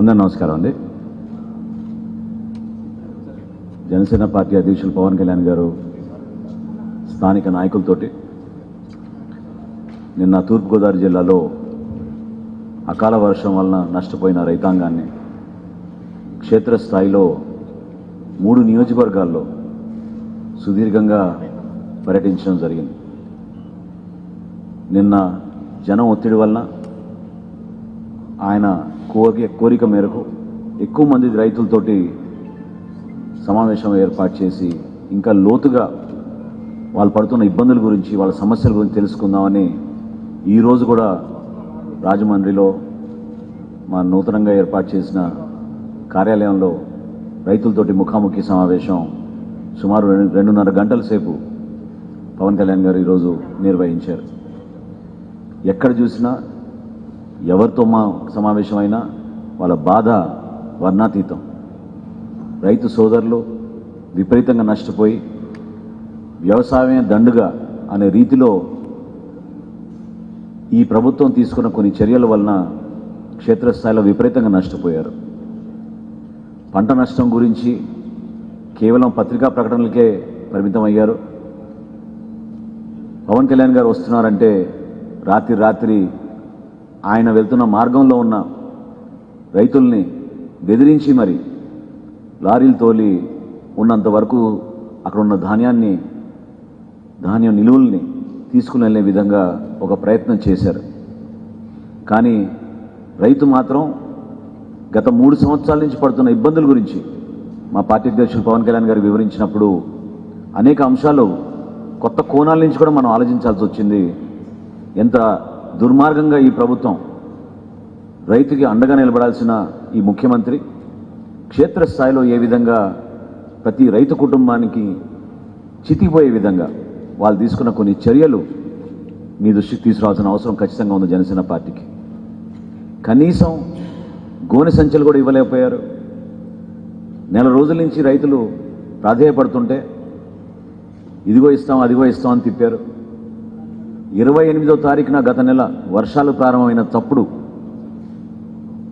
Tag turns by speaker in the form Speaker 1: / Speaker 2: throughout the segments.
Speaker 1: అందరు నమస్కారం అండి. జనసేన పార్టీ అధ్యక్షులు పవన్ కళ్యాణ్ గారు స్థానిక నాయకులతోటి నిన్న తూర్పుగోదావరి జిల్లాలో అకాల వర్షం వలన నష్టపోయిన రైతాంగాన్ని క్షేత్రస్థాయిలో మూడు నియోజకవర్గాల్లో సుదీర్ఘంగా పర్యటించడం జరిగింది. నిన్న జనం ఒత్తిడి వలన ఆయన కోరిక కోరిక మేరకు ఎక్కువ మంది రైతులతోటి సమావేశం ఏర్పాటు చేసి ఇంకా లోతుగా వాళ్ళు పడుతున్న ఇబ్బందుల గురించి వాళ్ళ సమస్యల గురించి తెలుసుకుందామని ఈరోజు కూడా రాజమండ్రిలో మా నూతనంగా ఏర్పాటు చేసిన కార్యాలయంలో రైతులతోటి ముఖాముఖి సమావేశం సుమారు రెండు రెండున్నర గంటల సేపు పవన్ కళ్యాణ్ గారు ఈరోజు నిర్వహించారు. ఎక్కడ చూసినా ఎవరితో మా సమావేశమైనా వాళ్ళ బాధ వర్ణాతీతం. రైతు సోదరులు విపరీతంగా నష్టపోయి వ్యవసాయమే దండుగా అనే రీతిలో ఈ ప్రభుత్వం తీసుకున్న కొన్ని చర్యల వలన క్షేత్రస్థాయిలో విపరీతంగా నష్టపోయారు. పంట నష్టం గురించి కేవలం పత్రికా ప్రకటనలకే పరిమితం అయ్యారు పవన్ కళ్యాణ్ గారు వస్తున్నారంటే రాత్రి రాత్రి ఆయన వెళ్తున్న మార్గంలో ఉన్న రైతుల్ని బెదిరించి మరి లారీలు తోలి ఉన్నంత వరకు అక్కడ ఉన్న ధాన్యాన్ని ధాన్యం నిలువల్ని తీసుకుని వెళ్ళే విధంగా ఒక ప్రయత్నం చేశారు. కానీ రైతు మాత్రం గత మూడు సంవత్సరాల నుంచి పడుతున్న ఇబ్బందుల గురించి మా పార్టీ అధ్యక్షులు పవన్ కళ్యాణ్ గారు వివరించినప్పుడు అనేక అంశాలు కొత్త కోణాల నుంచి కూడా మనం ఆలోచించాల్సి వచ్చింది. ఎంత దుర్మార్గంగా ఈ ప్రభుత్వం రైతుకి అండగా నిలబడాల్సిన ఈ ముఖ్యమంత్రి క్షేత్రస్థాయిలో ఏ విధంగా ప్రతి రైతు కుటుంబానికి చితిపోయే విధంగా వాళ్ళు తీసుకున్న కొన్ని చర్యలు మీ దృష్టికి తీసుకురావాల్సిన అవసరం ఖచ్చితంగా ఉంది జనసేన పార్టీకి. కనీసం గోనె సంచులు కూడా ఇవ్వలేకపోయారు. నెల రోజుల నుంచి రైతులు ప్రాధేయపడుతుంటే ఇదిగో ఇస్తాం అదిగో ఇస్తాం అని తిప్పారు. ఇరవై ఎనిమిదో తారీఖున గత నెల వర్షాలు ప్రారంభమైన తప్పుడు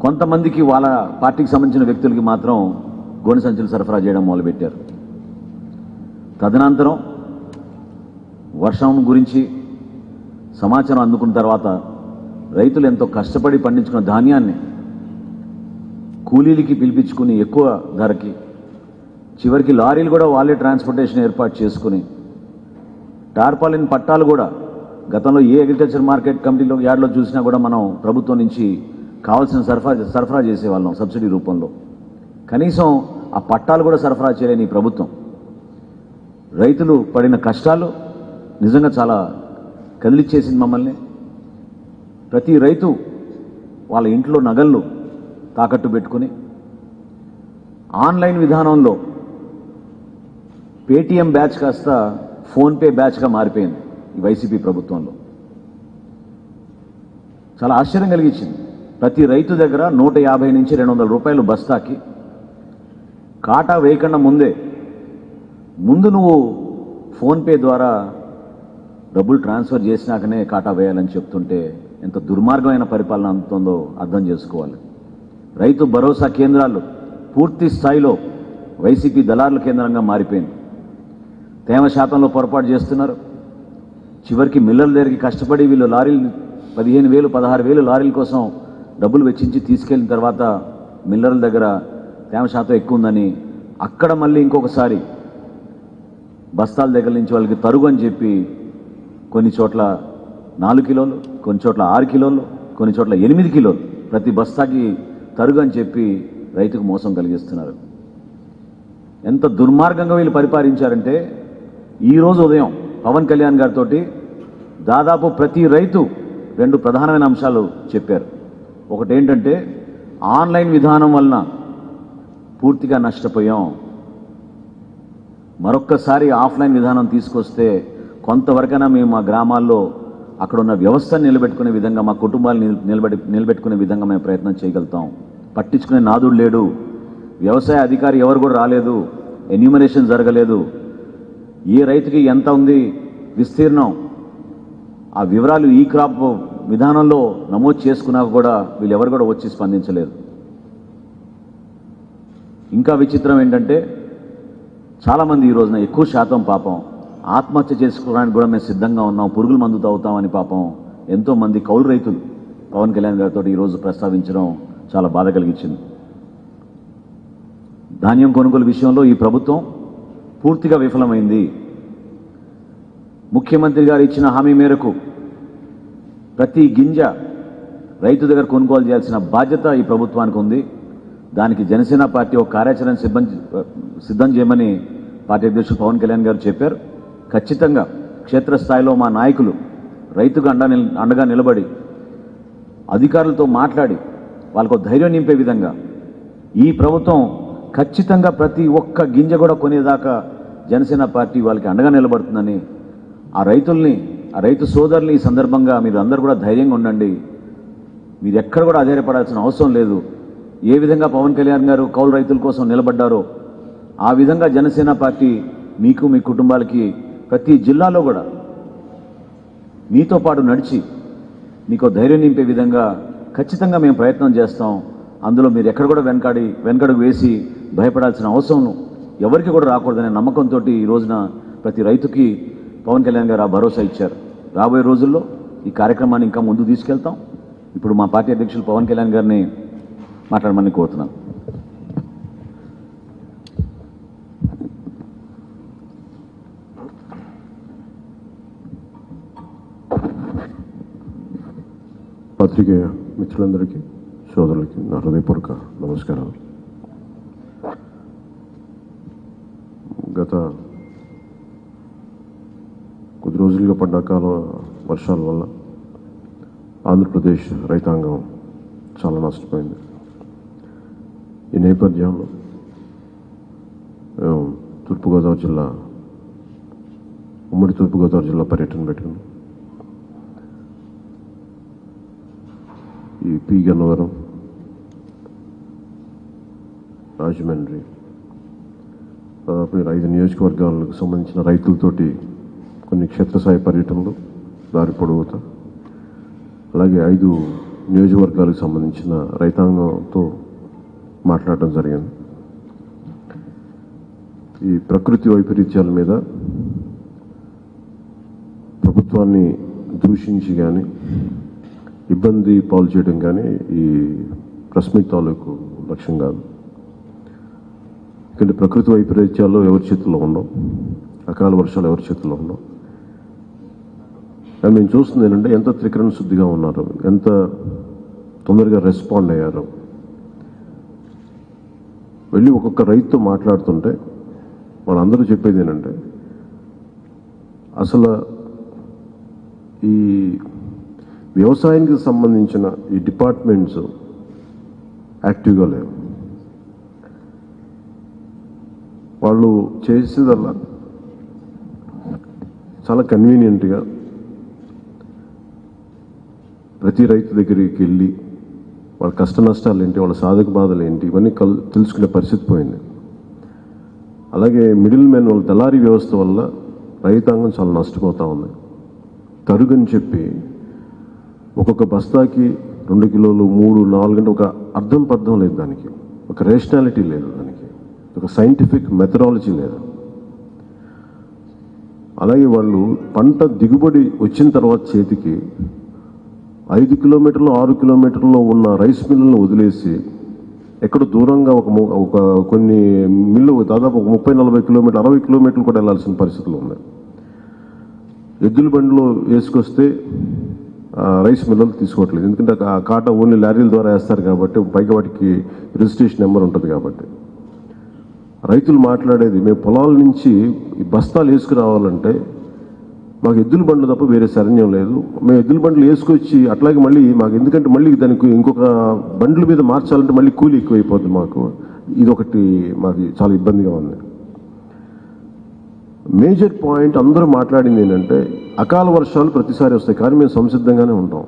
Speaker 1: కొంతమందికి వాళ్ళ పార్టీకి సంబంధించిన వ్యక్తులకి మాత్రం గోనె సంచులు సరఫరా చేయడం మొదలుపెట్టారు. తదనంతరం వర్షం గురించి సమాచారం అందుకున్న తర్వాత రైతులు ఎంతో కష్టపడి పండించుకున్న ధాన్యాన్ని కూలీలకి పిలిపించుకుని ఎక్కువ ధరకి చివరికి లారీలు కూడా వాళ్ళే ట్రాన్స్పోర్టేషన్ ఏర్పాటు చేసుకుని టార్పాలిన్ పట్టాలు కూడా గతంలో ఏ అగ్రికల్చర్ మార్కెట్ కమిటీలో యార్డ్లో చూసినా కూడా మనం ప్రభుత్వం నుంచి కావాల్సిన సరఫరా సరఫరా చేసేవాళ్ళం సబ్సిడీ రూపంలో. కనీసం ఆ పట్టాలు కూడా సరఫరా చేయలేని ఈ ప్రభుత్వం. రైతులు పడిన కష్టాలు నిజంగా చాలా కదిలిచ్చేసింది మమ్మల్ని. ప్రతి రైతు వాళ్ళ ఇంట్లో నగళ్ళు తాకట్టు పెట్టుకుని ఆన్లైన్ విధానంలో పేటీఎం బ్యాచ్ కాస్త ఫోన్పే బ్యాచ్గా మారిపోయింది. వైసీపీ ప్రభుత్వంలో. చాలా ఆశ్చర్యం కలిగించింది. ప్రతి రైతు దగ్గర నూట యాభై నుంచి రెండు వందల రూపాయలు బస్తాకి కాటా వేయకుండా ముందే ముందు నువ్వు ఫోన్పే ద్వారా డబ్బులు ట్రాన్స్ఫర్ చేసినాకనే కాటా వేయాలని చెప్తుంటే ఎంత దుర్మార్గమైన పరిపాలన అందుతుందో అర్థం చేసుకోవాలి. రైతు భరోసా కేంద్రాలు పూర్తి స్థాయిలో వైసీపీ దళారుల కేంద్రంగా మారిపోయింది. తేమ శాతంలో పొరపాటు చేస్తున్నారు. చివరికి మిల్లర్ల దగ్గరికి కష్టపడి వీళ్ళు లారీలు పదిహేను వేలు పదహారు వేలు లారీల కోసం డబ్బులు వెచ్చించి తీసుకెళ్ళిన తర్వాత మిల్లర్ల దగ్గర తేమ శాతం ఎక్కువ ఉందని అక్కడ మళ్ళీ ఇంకొకసారి బస్తాల దగ్గర నుంచి వాళ్ళకి తరుగు అని చెప్పి కొన్ని చోట్ల నాలుగు కిలోలు కొన్ని చోట్ల ఆరు కిలోలు కొన్ని చోట్ల ఎనిమిది కిలోలు ప్రతి బస్తాకి తరుగు అని చెప్పి రైతుకు మోసం కలిగిస్తున్నారు. ఎంత దుర్మార్గంగా వీళ్ళు పరిపాలించారంటే ఈరోజు ఉదయం పవన్ కళ్యాణ్ గారితో దాదాపు ప్రతి రైతు రెండు ప్రధానమైన అంశాలు చెప్పారు. ఒకటి ఏంటంటే ఆన్లైన్ విధానం వలన పూర్తిగా నష్టపోయాం. మరొక్కసారి ఆఫ్లైన్ విధానం తీసుకొస్తే కొంతవరకైనా మేము మా గ్రామాల్లో అక్కడ ఉన్న వ్యవస్థను నిలబెట్టుకునే విధంగా మా కుటుంబాలు నిలబెట్టి నిలబెట్టుకునే విధంగా మేము ప్రయత్నం చేయగలుగుతాం. పట్టించుకునే నాదుడు లేడు. వ్యవసాయ అధికారి ఎవరు కూడా రాలేదు. ఎన్యూమరేషన్ జరగలేదు. ఏ రైతుకి ఎంత ఉంది? విస్తీర్ణం. ఆ వివరాలు ఈ క్రాప్ విధానంలో నమోదు చేసుకున్నాక కూడా వీళ్ళెవరు కూడా వచ్చి స్పందించలేదు. ఇంకా విచిత్రం ఏంటంటే చాలామంది ఈ రోజున ఎక్కువ శాతం పాపం ఆత్మహత్య చేసుకోవడానికి కూడా మేము సిద్ధంగా ఉన్నాం పురుగుల మందు తాగుతామని పాపం ఎంతోమంది కౌలు రైతులు పవన్ కళ్యాణ్ గారితో ఈరోజు ప్రస్తావించడం చాలా బాధ కలిగించింది. ధాన్యం కొనుగోలు విషయంలో ఈ ప్రభుత్వం పూర్తిగా విఫలమైంది. ముఖ్యమంత్రి గారు ఇచ్చిన హామీ మేరకు ప్రతి గింజ రైతు దగ్గర కొనుగోలు చేయాల్సిన బాధ్యత ఈ ప్రభుత్వానికి ఉంది. దానికి జనసేన పార్టీ ఒక కార్యాచరణ సిద్ధం సిద్ధం చేయమని పార్టీ అధ్యక్షుడు పవన్ కళ్యాణ్ గారు చెప్పారు. ఖచ్చితంగా క్షేత్రస్థాయిలో మా నాయకులు రైతుకు అండా అండగా నిలబడి అధికారులతో మాట్లాడి వాళ్ళకు ధైర్యం నింపే విధంగా ఈ ప్రభుత్వం ఖచ్చితంగా ప్రతి ఒక్క గింజ కూడా కొనేదాకా జనసేన పార్టీ వాళ్ళకి అండగా నిలబడుతుందని ఆ రైతుల్ని రైతు సోదరులు ఈ సందర్భంగా మీరు అందరూ కూడా ధైర్యంగా ఉండండి. మీరు ఎక్కడ కూడా ఆధారపడాల్సిన అవసరం లేదు. ఏ విధంగా పవన్ కళ్యాణ్ గారు కౌలు రైతుల కోసం నిలబడ్డారో ఆ విధంగా జనసేన పార్టీ మీకు మీ కుటుంబాలకి ప్రతి జిల్లాలో కూడా మీతో పాటు నడిచి మీకు ధైర్యం నింపే విధంగా ఖచ్చితంగా మేము ప్రయత్నం చేస్తాం. అందులో మీరు ఎక్కడ కూడా వెనకాడి వెనకడుగు వేసి భయపడాల్సిన అవసరం ఎవరికి కూడా రాకూడదనే నమ్మకంతో ఈ రోజున ప్రతి రైతుకి పవన్ కళ్యాణ్ గారు ఆ భరోసా ఇచ్చారు. రాబోయే రోజుల్లో ఈ కార్యక్రమాన్ని ఇంకా ముందు తీసుకెళ్తాం. ఇప్పుడు మా పార్టీ అధ్యక్షులు పవన్ కళ్యాణ్ గారిని మాట్లాడమని కోరుతున్నాను
Speaker 2: పత్రికేయ మిత్రులందరికీ సోదరులకి నా హృదయపూర్వక నమస్కారాలు. గత రోజులుగా పడ్డ అకాల వర్షాల వల్ల ఆంధ్రప్రదేశ్ రైతాంగం చాలా నష్టపోయింది. ఈ నేపథ్యంలో మేము తూర్పుగోదావరి జిల్లా ఉమ్మడి తూర్పుగోదావరి జిల్లా పర్యటన పెట్టాము ఈ పి గన్నవరం రాజమండ్రి దాదాపు ఐదు నియోజకవర్గాలకు సంబంధించిన రైతులతోటి కొన్ని క్షేత్రస్థాయి పర్యటనలు దారి పొడవుతా. అలాగే ఐదు నియోజకవర్గాలకు సంబంధించిన రైతాంగంతో మాట్లాడటం జరిగింది. ఈ ప్రకృతి వైపరీత్యాల మీద ప్రభుత్వాన్ని దూషించి కానీ ఇబ్బంది పాలు చేయడం కానీ ఈ ప్రెస్ మీట్ తాలూకు లక్ష్యం కాదు. ఎందుకంటే ప్రకృతి వైపరీత్యాలు ఎవరి చేతుల్లో ఉండవు. అకాల వర్షాలు ఎవరి చేతుల్లో ఉండవు. కానీ మేము చూస్తుంది ఏంటంటే ఎంత త్రికరణ శుద్ధిగా ఉన్నారు ఎంత తొందరగా రెస్పాండ్ అయ్యారు. వెళ్ళి ఒక్కొక్క రైతుతో మాట్లాడుతుంటే వాళ్ళందరూ చెప్పేది ఏంటంటే అసలు ఈ వ్యవసాయానికి సంబంధించిన ఈ డిపార్ట్మెంట్స్ యాక్టివ్గా లేవు. వాళ్ళు చేసేదల్లా చాలా కన్వీనియంట్గా ప్రతి రైతు దగ్గరికి వెళ్ళి వాళ్ళ కష్ట నష్టాలు ఏంటి వాళ్ళ సాధక బాధలు ఏంటి ఇవన్నీ కల్ తెలుసుకునే పరిస్థితి పోయింది. అలాగే మిడిల్ మ్యాన్ వాళ్ళ దళారీ వ్యవస్థ వల్ల రైతాంగం చాలా నష్టపోతూ ఉంది. తరుగుని చెప్పి ఒక్కొక్క బస్తాకి రెండు కిలోలు మూడు నాలుగు అంటే ఒక అర్థం పర్థం లేదు దానికి. ఒక రేషనాలిటీ లేదు దానికి. ఒక సైంటిఫిక్ మెథడాలజీ లేదు. అలాగే వాళ్ళు పంట దిగుబడి వచ్చిన తర్వాత చేతికి ఐదు కిలోమీటర్లు ఆరు కిలోమీటర్లో ఉన్న రైస్ మిల్లులను వదిలేసి ఎక్కడ దూరంగా ఒక ము- ఒక కొన్ని మిల్లు దాదాపు ఒక ముప్పై నలభై కిలోమీటర్లు అరవై కిలోమీటర్లు కూడా వెళ్ళాల్సిన పరిస్థితులు ఉన్నాయి. ఎద్దుల బండిలో వేసుకొస్తే రైస్ మిల్లలు తీసుకోవట్లేదు. ఎందుకంటే ఆ కాట ఓన్లీ లారీల ద్వారా వేస్తారు కాబట్టి పైగా వాటికి రిజిస్ట్రేషన్ నెంబర్ ఉంటుంది కాబట్టి. రైతులు మాట్లాడేది మేము పొలాల నుంచి ఈ బస్తాలు వేసుకురావాలంటే మాకు ఎద్దుల బండ్లు తప్ప వేరే శరణ్యం లేదు. మేము ఎద్దుల బండ్లు వేసుకొచ్చి అట్లాగే మళ్ళీ మాకు ఎందుకంటే మళ్ళీ దానికి ఇంకొక బండ్ల మీద మార్చాలంటే మళ్ళీ కూలి ఎక్కువైపోతుంది మాకు. ఇది ఒకటి మాది చాలా ఇబ్బందిగా ఉంది. మేజర్ పాయింట్ అందరూ మాట్లాడింది ఏంటంటే అకాల వర్షాలు ప్రతిసారి వస్తాయి కానీ మేము సంసిద్ధంగానే ఉంటాం.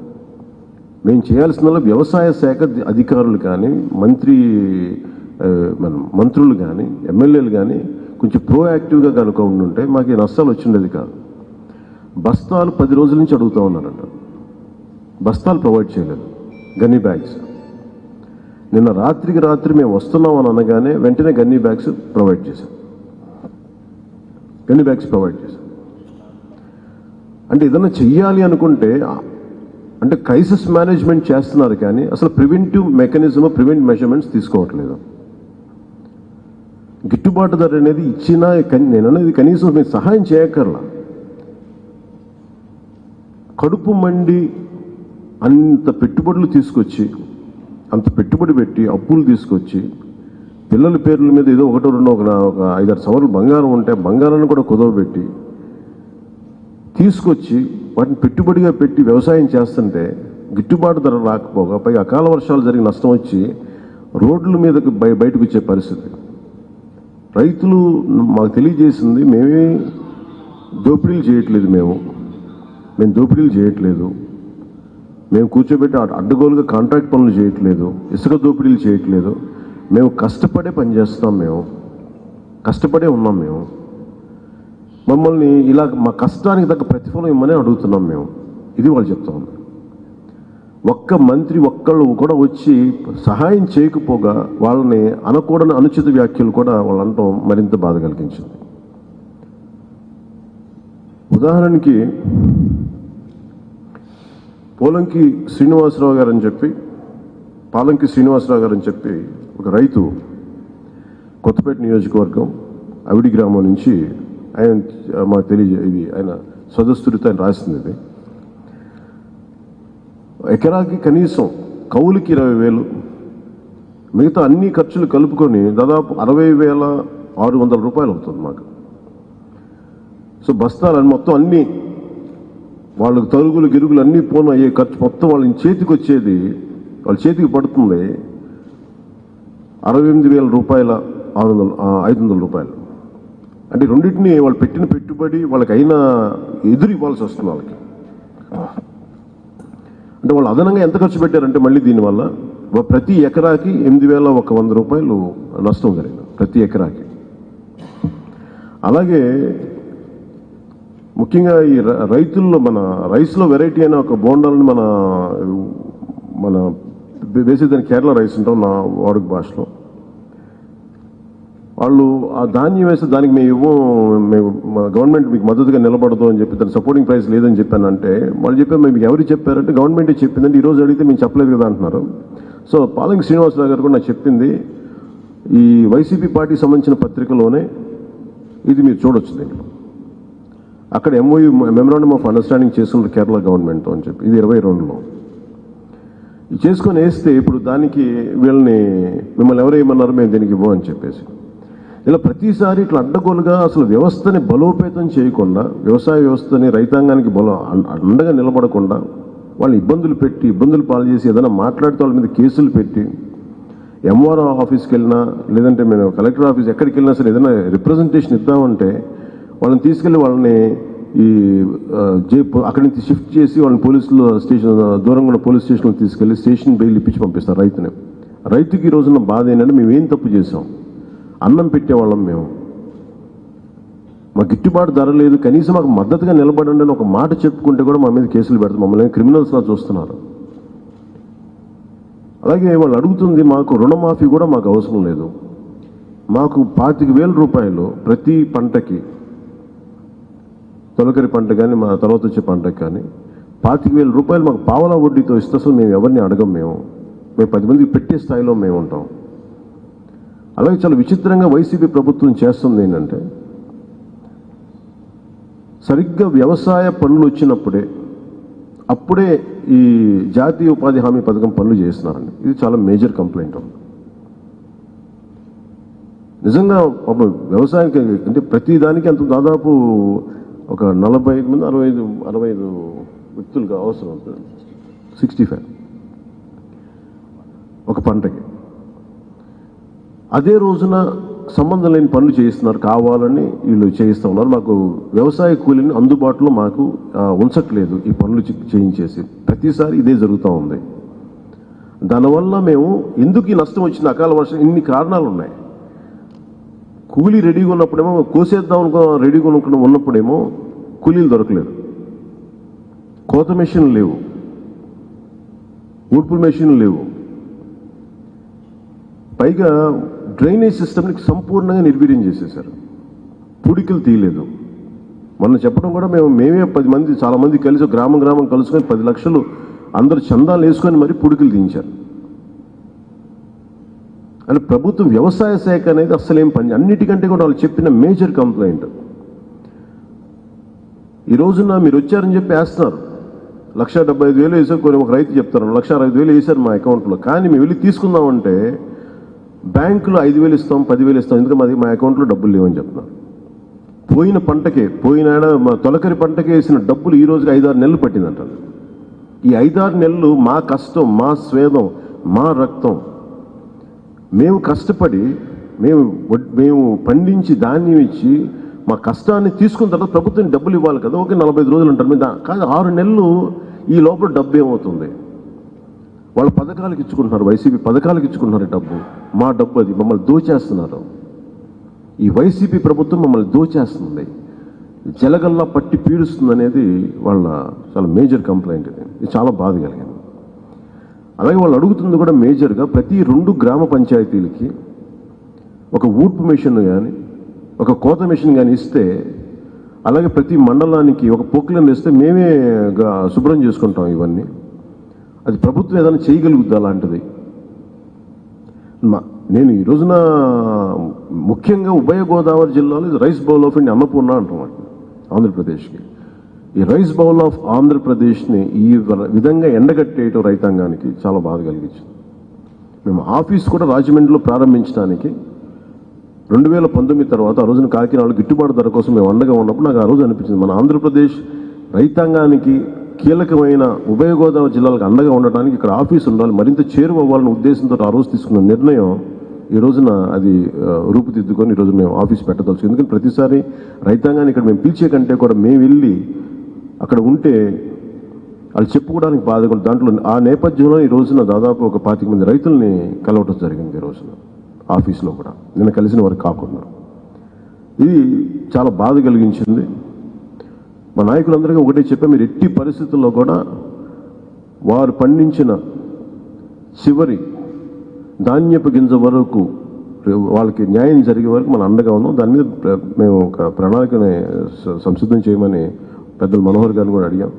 Speaker 2: మేము చేయాల్సిన వ్యవసాయ శాఖ అధికారులు కానీ మంత్రి మన మంత్రులు కానీ ఎమ్మెల్యేలు కానీ కొంచెం ప్రోయాక్టివ్గా కనుక ఉండుంటే మాకు నష్టాలు వచ్చిండేది కాదు. బస్తాలు పది రోజుల నుంచి అడుగుతూ ఉన్నారంట. బస్తాలు ప్రొవైడ్ చేయలేదు. గన్నీ బ్యాగ్స్ నిన్న రాత్రికి రాత్రి మేము వస్తున్నాం అని అనగానే వెంటనే గన్నీ బ్యాగ్స్ ప్రొవైడ్ చేశాం గన్నీ బ్యాగ్స్ ప్రొవైడ్ చేశాం అంటే ఏదైనా చెయ్యాలి అనుకుంటే అంటే క్రైసిస్ మేనేజ్మెంట్ చేస్తున్నారు కానీ అసలు ప్రివెంటివ్ మెకానిజం ప్రివెంట్ మెజర్మెంట్స్ తీసుకోవట్లేదు. గిట్టుబాటు ధర అనేది ఇచ్చినా నేను అనేది కనీసం మీరు సహాయం చేయక్కర్లా. కడుపు మండి అంత పెట్టుబడులు తీసుకొచ్చి అంత పెట్టుబడి పెట్టి అప్పులు తీసుకొచ్చి పిల్లల పేర్ల మీద ఏదో ఒకటో రెండో ఒక ఒక ఐదారు సవర్లు బంగారం ఉంటే బంగారాన్ని కూడా కుదవబెట్టి తీసుకొచ్చి వాటిని పెట్టుబడిగా పెట్టి వ్యవసాయం చేస్తుంటే గిట్టుబాటు ధర రాకపోగా పైగా అకాల వర్షాలు జరిగి నష్టం వచ్చి రోడ్ల మీదకి బయ బయటకు వచ్చే పరిస్థితి. రైతులు మాకు తెలియజేసింది మేమే దోపిడీలు చేయట్లేదు మేము. మేము దోపిడీలు చేయట్లేదు. మేము కూర్చోబెట్టి అడ్డగోలుగా కాంట్రాక్ట్ పనులు చేయట్లేదు. ఇసుక దోపిడీలు చేయట్లేదు. మేము కష్టపడే పని చేస్తాం మేము. కష్టపడే ఉన్నాం మేము. మమ్మల్ని ఇలా మా కష్టానికి తగ్గ ప్రతిఫలం ఇమ్మని అడుగుతున్నాం మేము. ఇది వాళ్ళు చెప్తా ఉన్నారు. ఒక్క మంత్రి ఒక్కళ్ళు కూడా వచ్చి సహాయం చేయకపోగా వాళ్ళని అనకూడని అనుచిత వ్యాఖ్యలు కూడా వాళ్ళు అనటం మరింత బాధ కలిగించింది. ఉదాహరణకి పోలంకి శ్రీనివాసరావు గారు అని చెప్పి పాలంకి శ్రీనివాసరావు గారు అని చెప్పి ఒక రైతు కొత్తపేట నియోజకవర్గం అవిడి గ్రామం నుంచి ఆయన మాకు తెలియజే ఇది ఆయన సదస్సుడితో ఆయన రాసింది ఇది. ఎకరాకి కనీసం కౌలుకి ఇరవై వేలు మిగతా అన్ని ఖర్చులు కలుపుకొని దాదాపు అరవై వేల ఆరు వందల రూపాయలు అవుతుంది మాకు. సో బస్తాలని మొత్తం అన్ని వాళ్ళకి తరుగులు గిరుగులు అన్నీ పోను అయ్యే ఖర్చు మొత్తం వాళ్ళ చేతికి వచ్చేది వాళ్ళ చేతికి పడుతుంది. అరవై ఎనిమిది వేల రూపాయల ఆరు వందల ఐదు వందల రూపాయలు. అంటే రెండింటిని వాళ్ళు పెట్టిన పెట్టుబడి వాళ్ళకి అయినా ఎదురు ఇవ్వాల్సి వస్తుంది వాళ్ళకి. అంటే వాళ్ళు అదనంగా ఎంత ఖర్చు పెట్టారంటే మళ్ళీ దీనివల్ల ప్రతి ఎకరాకి ఎనిమిది వేల ఒక వంద రూపాయలు నష్టం జరిగింది. ప్రతి ఎకరాకి. అలాగే ముఖ్యంగా ఈ రైతుల్లో మన రైస్లో వెరైటీ అయిన ఒక బోండాలని మన మన వేసేదాన్ని కేరళ రైస్ ఉంటాం నా వాడుక భాషలో. వాళ్ళు ఆ ధాన్యం వేస్తే దానికి మేము ఇవ్వం మేము మా గవర్నమెంట్ మీకు మద్దతుగా నిలబడదు అని చెప్పి దాని సపోర్టింగ్ ప్రైస్ లేదని చెప్పానంటే వాళ్ళు చెప్పారు మీకు ఎవరు చెప్పారంటే గవర్నమెంటే చెప్పిందంటే ఈ రోజు అడిగితే మేము చెప్పలేదు కదా అంటున్నారు. సో పాలంగి శ్రీనివాసరావు గారు కూడా నాకు చెప్పింది ఈ వైసీపీ పార్టీకి సంబంధించిన పత్రికలోనే ఇది మీరు చూడొచ్చు దీంట్లో. అక్కడ ఎంఓయూ మెమరాండమ్ ఆఫ్ అండర్స్టాండింగ్ చేసుకున్నారు కేరళ గవర్నమెంట్తో అని చెప్పి. ఇది ఇరవై రెండులో. ఇది చేసుకొని వేస్తే ఇప్పుడు దానికి వీళ్ళని మిమ్మల్ని ఎవరు ఏమన్నారు మేము దీనికి ఇవ్వం అని చెప్పేసి. ఇలా ప్రతిసారి ఇట్లా అడ్డగోలుగా అసలు వ్యవస్థని బలోపేతం చేయకుండా వ్యవసాయ వ్యవస్థని రైతాంగానికి బలో అండగా నిలబడకుండా వాళ్ళు ఇబ్బందులు పెట్టి ఇబ్బందులు పాలు చేసి ఏదైనా మాట్లాడితే వాళ్ళ మీద కేసులు పెట్టి ఎంఆర్ఓ ఆఫీస్కి వెళ్ళినా లేదంటే మేము కలెక్టర్ ఆఫీస్ ఎక్కడికి వెళ్ళినా సరే ఏదైనా రిప్రజెంటేషన్ ఇద్దామంటే వాళ్ళని తీసుకెళ్ళి వాళ్ళని ఈ జే అక్కడి నుంచి షిఫ్ట్ చేసి వాళ్ళని పోలీసులు స్టేషన్ దూరంగా ఉన్న పోలీస్ స్టేషన్లో తీసుకెళ్ళి స్టేషన్ బెయిల్ ఇప్పించి పంపిస్తారు రైతుని. రైతుకి ఈ రోజున బాధ ఏంటంటే మేము ఏం తప్పు చేసాం అన్నం పెట్టేవాళ్ళం మేము. మా గిట్టుబాటు ధర లేదు. కనీసం మాకు మద్దతుగా నిలబడండి అని ఒక మాట చెప్పుకుంటే కూడా మా మీద కేసులు పెడతారు. మమ్మల్ని క్రిమినల్స్లా చూస్తున్నారు. అలాగే వాళ్ళు అడుగుతుంది మాకు రుణమాఫీ కూడా మాకు అవసరం లేదు. మాకు పాతిక వేల రూపాయలు ప్రతి పంటకి తొలకరి పంట కానీ మా తర్వాత వచ్చే పంటకు కానీ పాతిక వేల రూపాయలు మాకు పావలా వడ్డీతో ఇస్తే అసలు మేము ఎవరిని అడగం మేము. మేము పది మందికి పెట్టే స్థాయిలో మేము ఉంటాం. అలాగే చాలా విచిత్రంగా వైసీపీ ప్రభుత్వం చేస్తుంది ఏంటంటే సరిగ్గా వ్యవసాయ పనులు వచ్చినప్పుడే అప్పుడే ఈ జాతీయ ఉపాధి హామీ పథకం పనులు చేస్తున్నారండి. ఇది చాలా మేజర్ కంప్లైంట్ నిజంగా పాపం వ్యవసాయానికి అంటే ప్రతి దానికి అంత దాదాపు ఒక నలభై ఐదు మంది అరవై ఐదు అరవై ఐదు వ్యక్తులుగా అవసరం అవుతుంది సిక్స్టీ ఫైవ్. ఒక పంటకి. అదే రోజున సంబంధం లేని పనులు చేయిస్తున్నారు కావాలని వీళ్ళు చేయిస్తూ ఉన్నారు. మాకు వ్యవసాయ కూలీని అందుబాటులో మాకు ఉంచట్లేదు ఈ పనులు చేయించేసి. ప్రతిసారి ఇదే జరుగుతూ ఉంది. దానివల్ల మేము ఎందుకు ఈ నష్టం వచ్చింది? అకాల వర్షం ఇన్ని కారణాలు ఉన్నాయి కూలీ రెడీగా ఉన్నప్పుడేమో కోసేద్దాం అనుకో రెడీగా అనుకున్న ఉన్నప్పుడేమో కూలీలు దొరకలేదు. కోత మెషిన్లు లేవు. ఊడ్పుల మెషిన్లు లేవు. పైగా డ్రైనేజ్ సిస్టమ్ని సంపూర్ణంగా నిర్వీర్యం చేసేశారు. పూడికలు తీయలేదు. మొన్న చెప్పడం కూడా మేము మేమే పది మంది చాలా మంది కలిసి గ్రామం గ్రామం కలుసుకొని పది లక్షలు అందరూ చందాలు వేసుకొని మరి పూడికలు తీయించారు. అండ్ ప్రభుత్వ వ్యవసాయ శాఖ అనేది అస్సలేం పని అన్నిటికంటే కూడా వాళ్ళు చెప్పిన మేజర్ కంప్లైంట్. ఈ రోజున మీరు వచ్చారని చెప్పి వేస్తున్నారు. లక్ష డెబ్బై ఐదు వేలు వేసారు కొన్ని ఒక రైతు చెప్తారు. లక్ష అరవై వేలు వేశారు మా అకౌంట్లో. కానీ మేము వెళ్ళి తీసుకుందామంటే బ్యాంకులో ఐదు వేలు ఇస్తాం పదివేలు ఇస్తాం. ఎందుకంటే మాది మా అకౌంట్లో డబ్బులు లేవని చెప్తున్నారు. పోయిన పంటకే పోయిన మా తొలకరి పంటకే వేసిన డబ్బులు ఈ రోజుకి ఐదారు నెలలు పట్టిందంటారు ఈ ఐదారు నెలలు మా కష్టం మా స్వేదం మా రక్తం మేము కష్టపడి మేము మేము పండించి ధాన్యం ఇచ్చి మా కష్టాన్ని తీసుకున్న తర్వాత ప్రభుత్వం డబ్బులు ఇవ్వాలి కదా ఓకే నలభై ఐదు రోజులు ఉంటారు మీద కాదు ఆరు నెలలు ఈ లోపల డబ్బు ఏమవుతుంది? వాళ్ళ పథకాలకు ఇచ్చుకుంటున్నారు వైసీపీ పథకాలకు ఇచ్చుకుంటున్నారు డబ్బు. మా డబ్బు అది మమ్మల్ని దోచేస్తున్నారు. ఈ వైసీపీ ప్రభుత్వం మమ్మల్ని దోచేస్తుంది. జలగల్లా పట్టి పీడుస్తుంది అనేది వాళ్ళ చాలా మేజర్ కంప్లైంట్ ఇది చాలా బాధ కలిగింది. అలాగే వాళ్ళు అడుగుతుంది కూడా మేజర్గా ప్రతి రెండు గ్రామ పంచాయతీలకి ఒక ఊడ్పు మిషన్ కానీ ఒక కోత మిషన్ కానీ ఇస్తే అలాగే ప్రతి మండలానికి ఒక పొక్కులను ఇస్తే మేమే శుభ్రం చేసుకుంటాం ఇవన్నీ. అది ప్రభుత్వం ఏదైనా చేయగలుగుద్ది అలాంటిది? మా- నేను ఈ రోజున ముఖ్యంగా ఉభయ గోదావరి జిల్లాలో ఇది rice bowl of India Annapurna అంటాం ఆంధ్రప్రదేశ్కి. ఈ రైస్ బౌల్ ఆఫ్ ఆంధ్రప్రదేశ్ని ఈ విధంగా ఎండగట్టేయటం రైతాంగానికి చాలా బాధ కలిగించింది. మేము ఆఫీస్ కూడా రాజమండ్రిలో ప్రారంభించడానికి రెండు వేల పంతొమ్మిది తర్వాత ఆ రోజున కాకినాడలో గిట్టుబాటు ధర కోసం మేము అండగా ఉన్నప్పుడు నాకు ఆ రోజు అనిపించింది. మన ఆంధ్రప్రదేశ్ రైతాంగానికి కీలకమైన ఉభయ గోదావరి జిల్లాలకు అండగా ఉండటానికి ఇక్కడ ఆఫీస్ ఉండాలి మరింత చేరువ అవ్వాలనే ఉద్దేశంతో ఆ రోజు తీసుకున్న నిర్ణయం ఈ రోజున అది రూపుదిద్దుకొని ఈరోజు మేము ఆఫీస్ పెట్టదలుచు ఎందుకంటే ప్రతిసారి రైతాంగాన్ని ఇక్కడ మేము పిలిచే కంటే కూడా మేము వెళ్ళి అక్కడ ఉంటే వాళ్ళు చెప్పుకోవడానికి బాధగా దాంట్లో ఆ నేపథ్యంలో ఈ రోజున దాదాపు ఒక పాతిక మంది రైతుల్ని కలవటం జరిగింది ఈ రోజున ఆఫీస్లో కూడా. నిన్న కలిసిన వారు కాకుండా. ఇది చాలా బాధ కలిగించింది. మా నాయకులందరికీ ఒకటే చెప్పా మీరు ఎట్టి పరిస్థితుల్లో కూడా వారు పండించిన చివరి ధాన్యపు గింజ వరకు వాళ్ళకి న్యాయం జరిగే వరకు మనం అండగా ఉన్నాం. దాని మీద మేము ఒక ప్రణాళికని సంసిద్ధం చేయమని పెద్దలు మనోహర్ గారిని కూడా అడిగాం.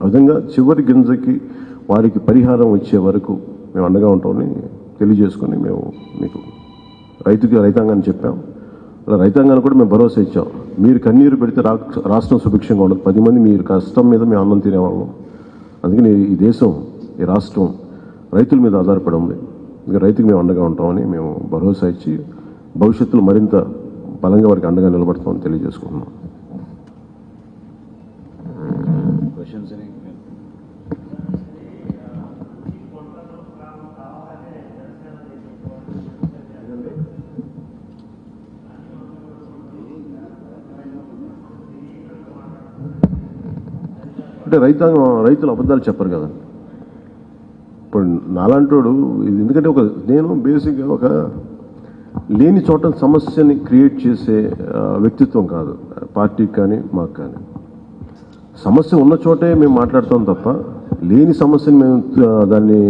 Speaker 2: ఆ విధంగా చివరి గింజకి వారికి పరిహారం వచ్చే వరకు మేము అండగా ఉంటామని తెలియజేసుకొని మేము మీకు రైతుకి రైతాంగాన్ని చెప్పాం. అలా రైతాంగాన్ని కూడా మేము భరోసా ఇచ్చాం. మీరు కన్నీరు పెడితే రాష్ట్రం సుభిక్షంగా ఉండదు. పది మంది మీరు కష్టం మీద మేము అన్నం తినేవాళ్ళం. అందుకని ఈ దేశం ఈ రాష్ట్రం రైతుల మీద ఆధారపడి ఉంది. ఇంకా రైతుకి మేము అండగా ఉంటామని మేము భరోసా ఇచ్చి భవిష్యత్తులో మరింత బలంగా వారికి అండగా నిలబడతామని తెలియజేసుకుంటున్నాం
Speaker 1: క్వశ్చన్స్ అని
Speaker 2: అంటే రైతాంగం రైతులు అబద్ధాలు చెప్పరు కదా. ఇప్పుడు నాలాంటోడు ఇది ఎందుకంటే ఒక నేను బేసిక్గా ఒక లేని చోట సమస్యని క్రియేట్ చేసే వ్యక్తిత్వం కాదు. పార్టీకి కానీ మాకు కానీ. సమస్య ఉన్న చోటే మేము మాట్లాడతాం తప్ప లేని సమస్యని మేము దాన్ని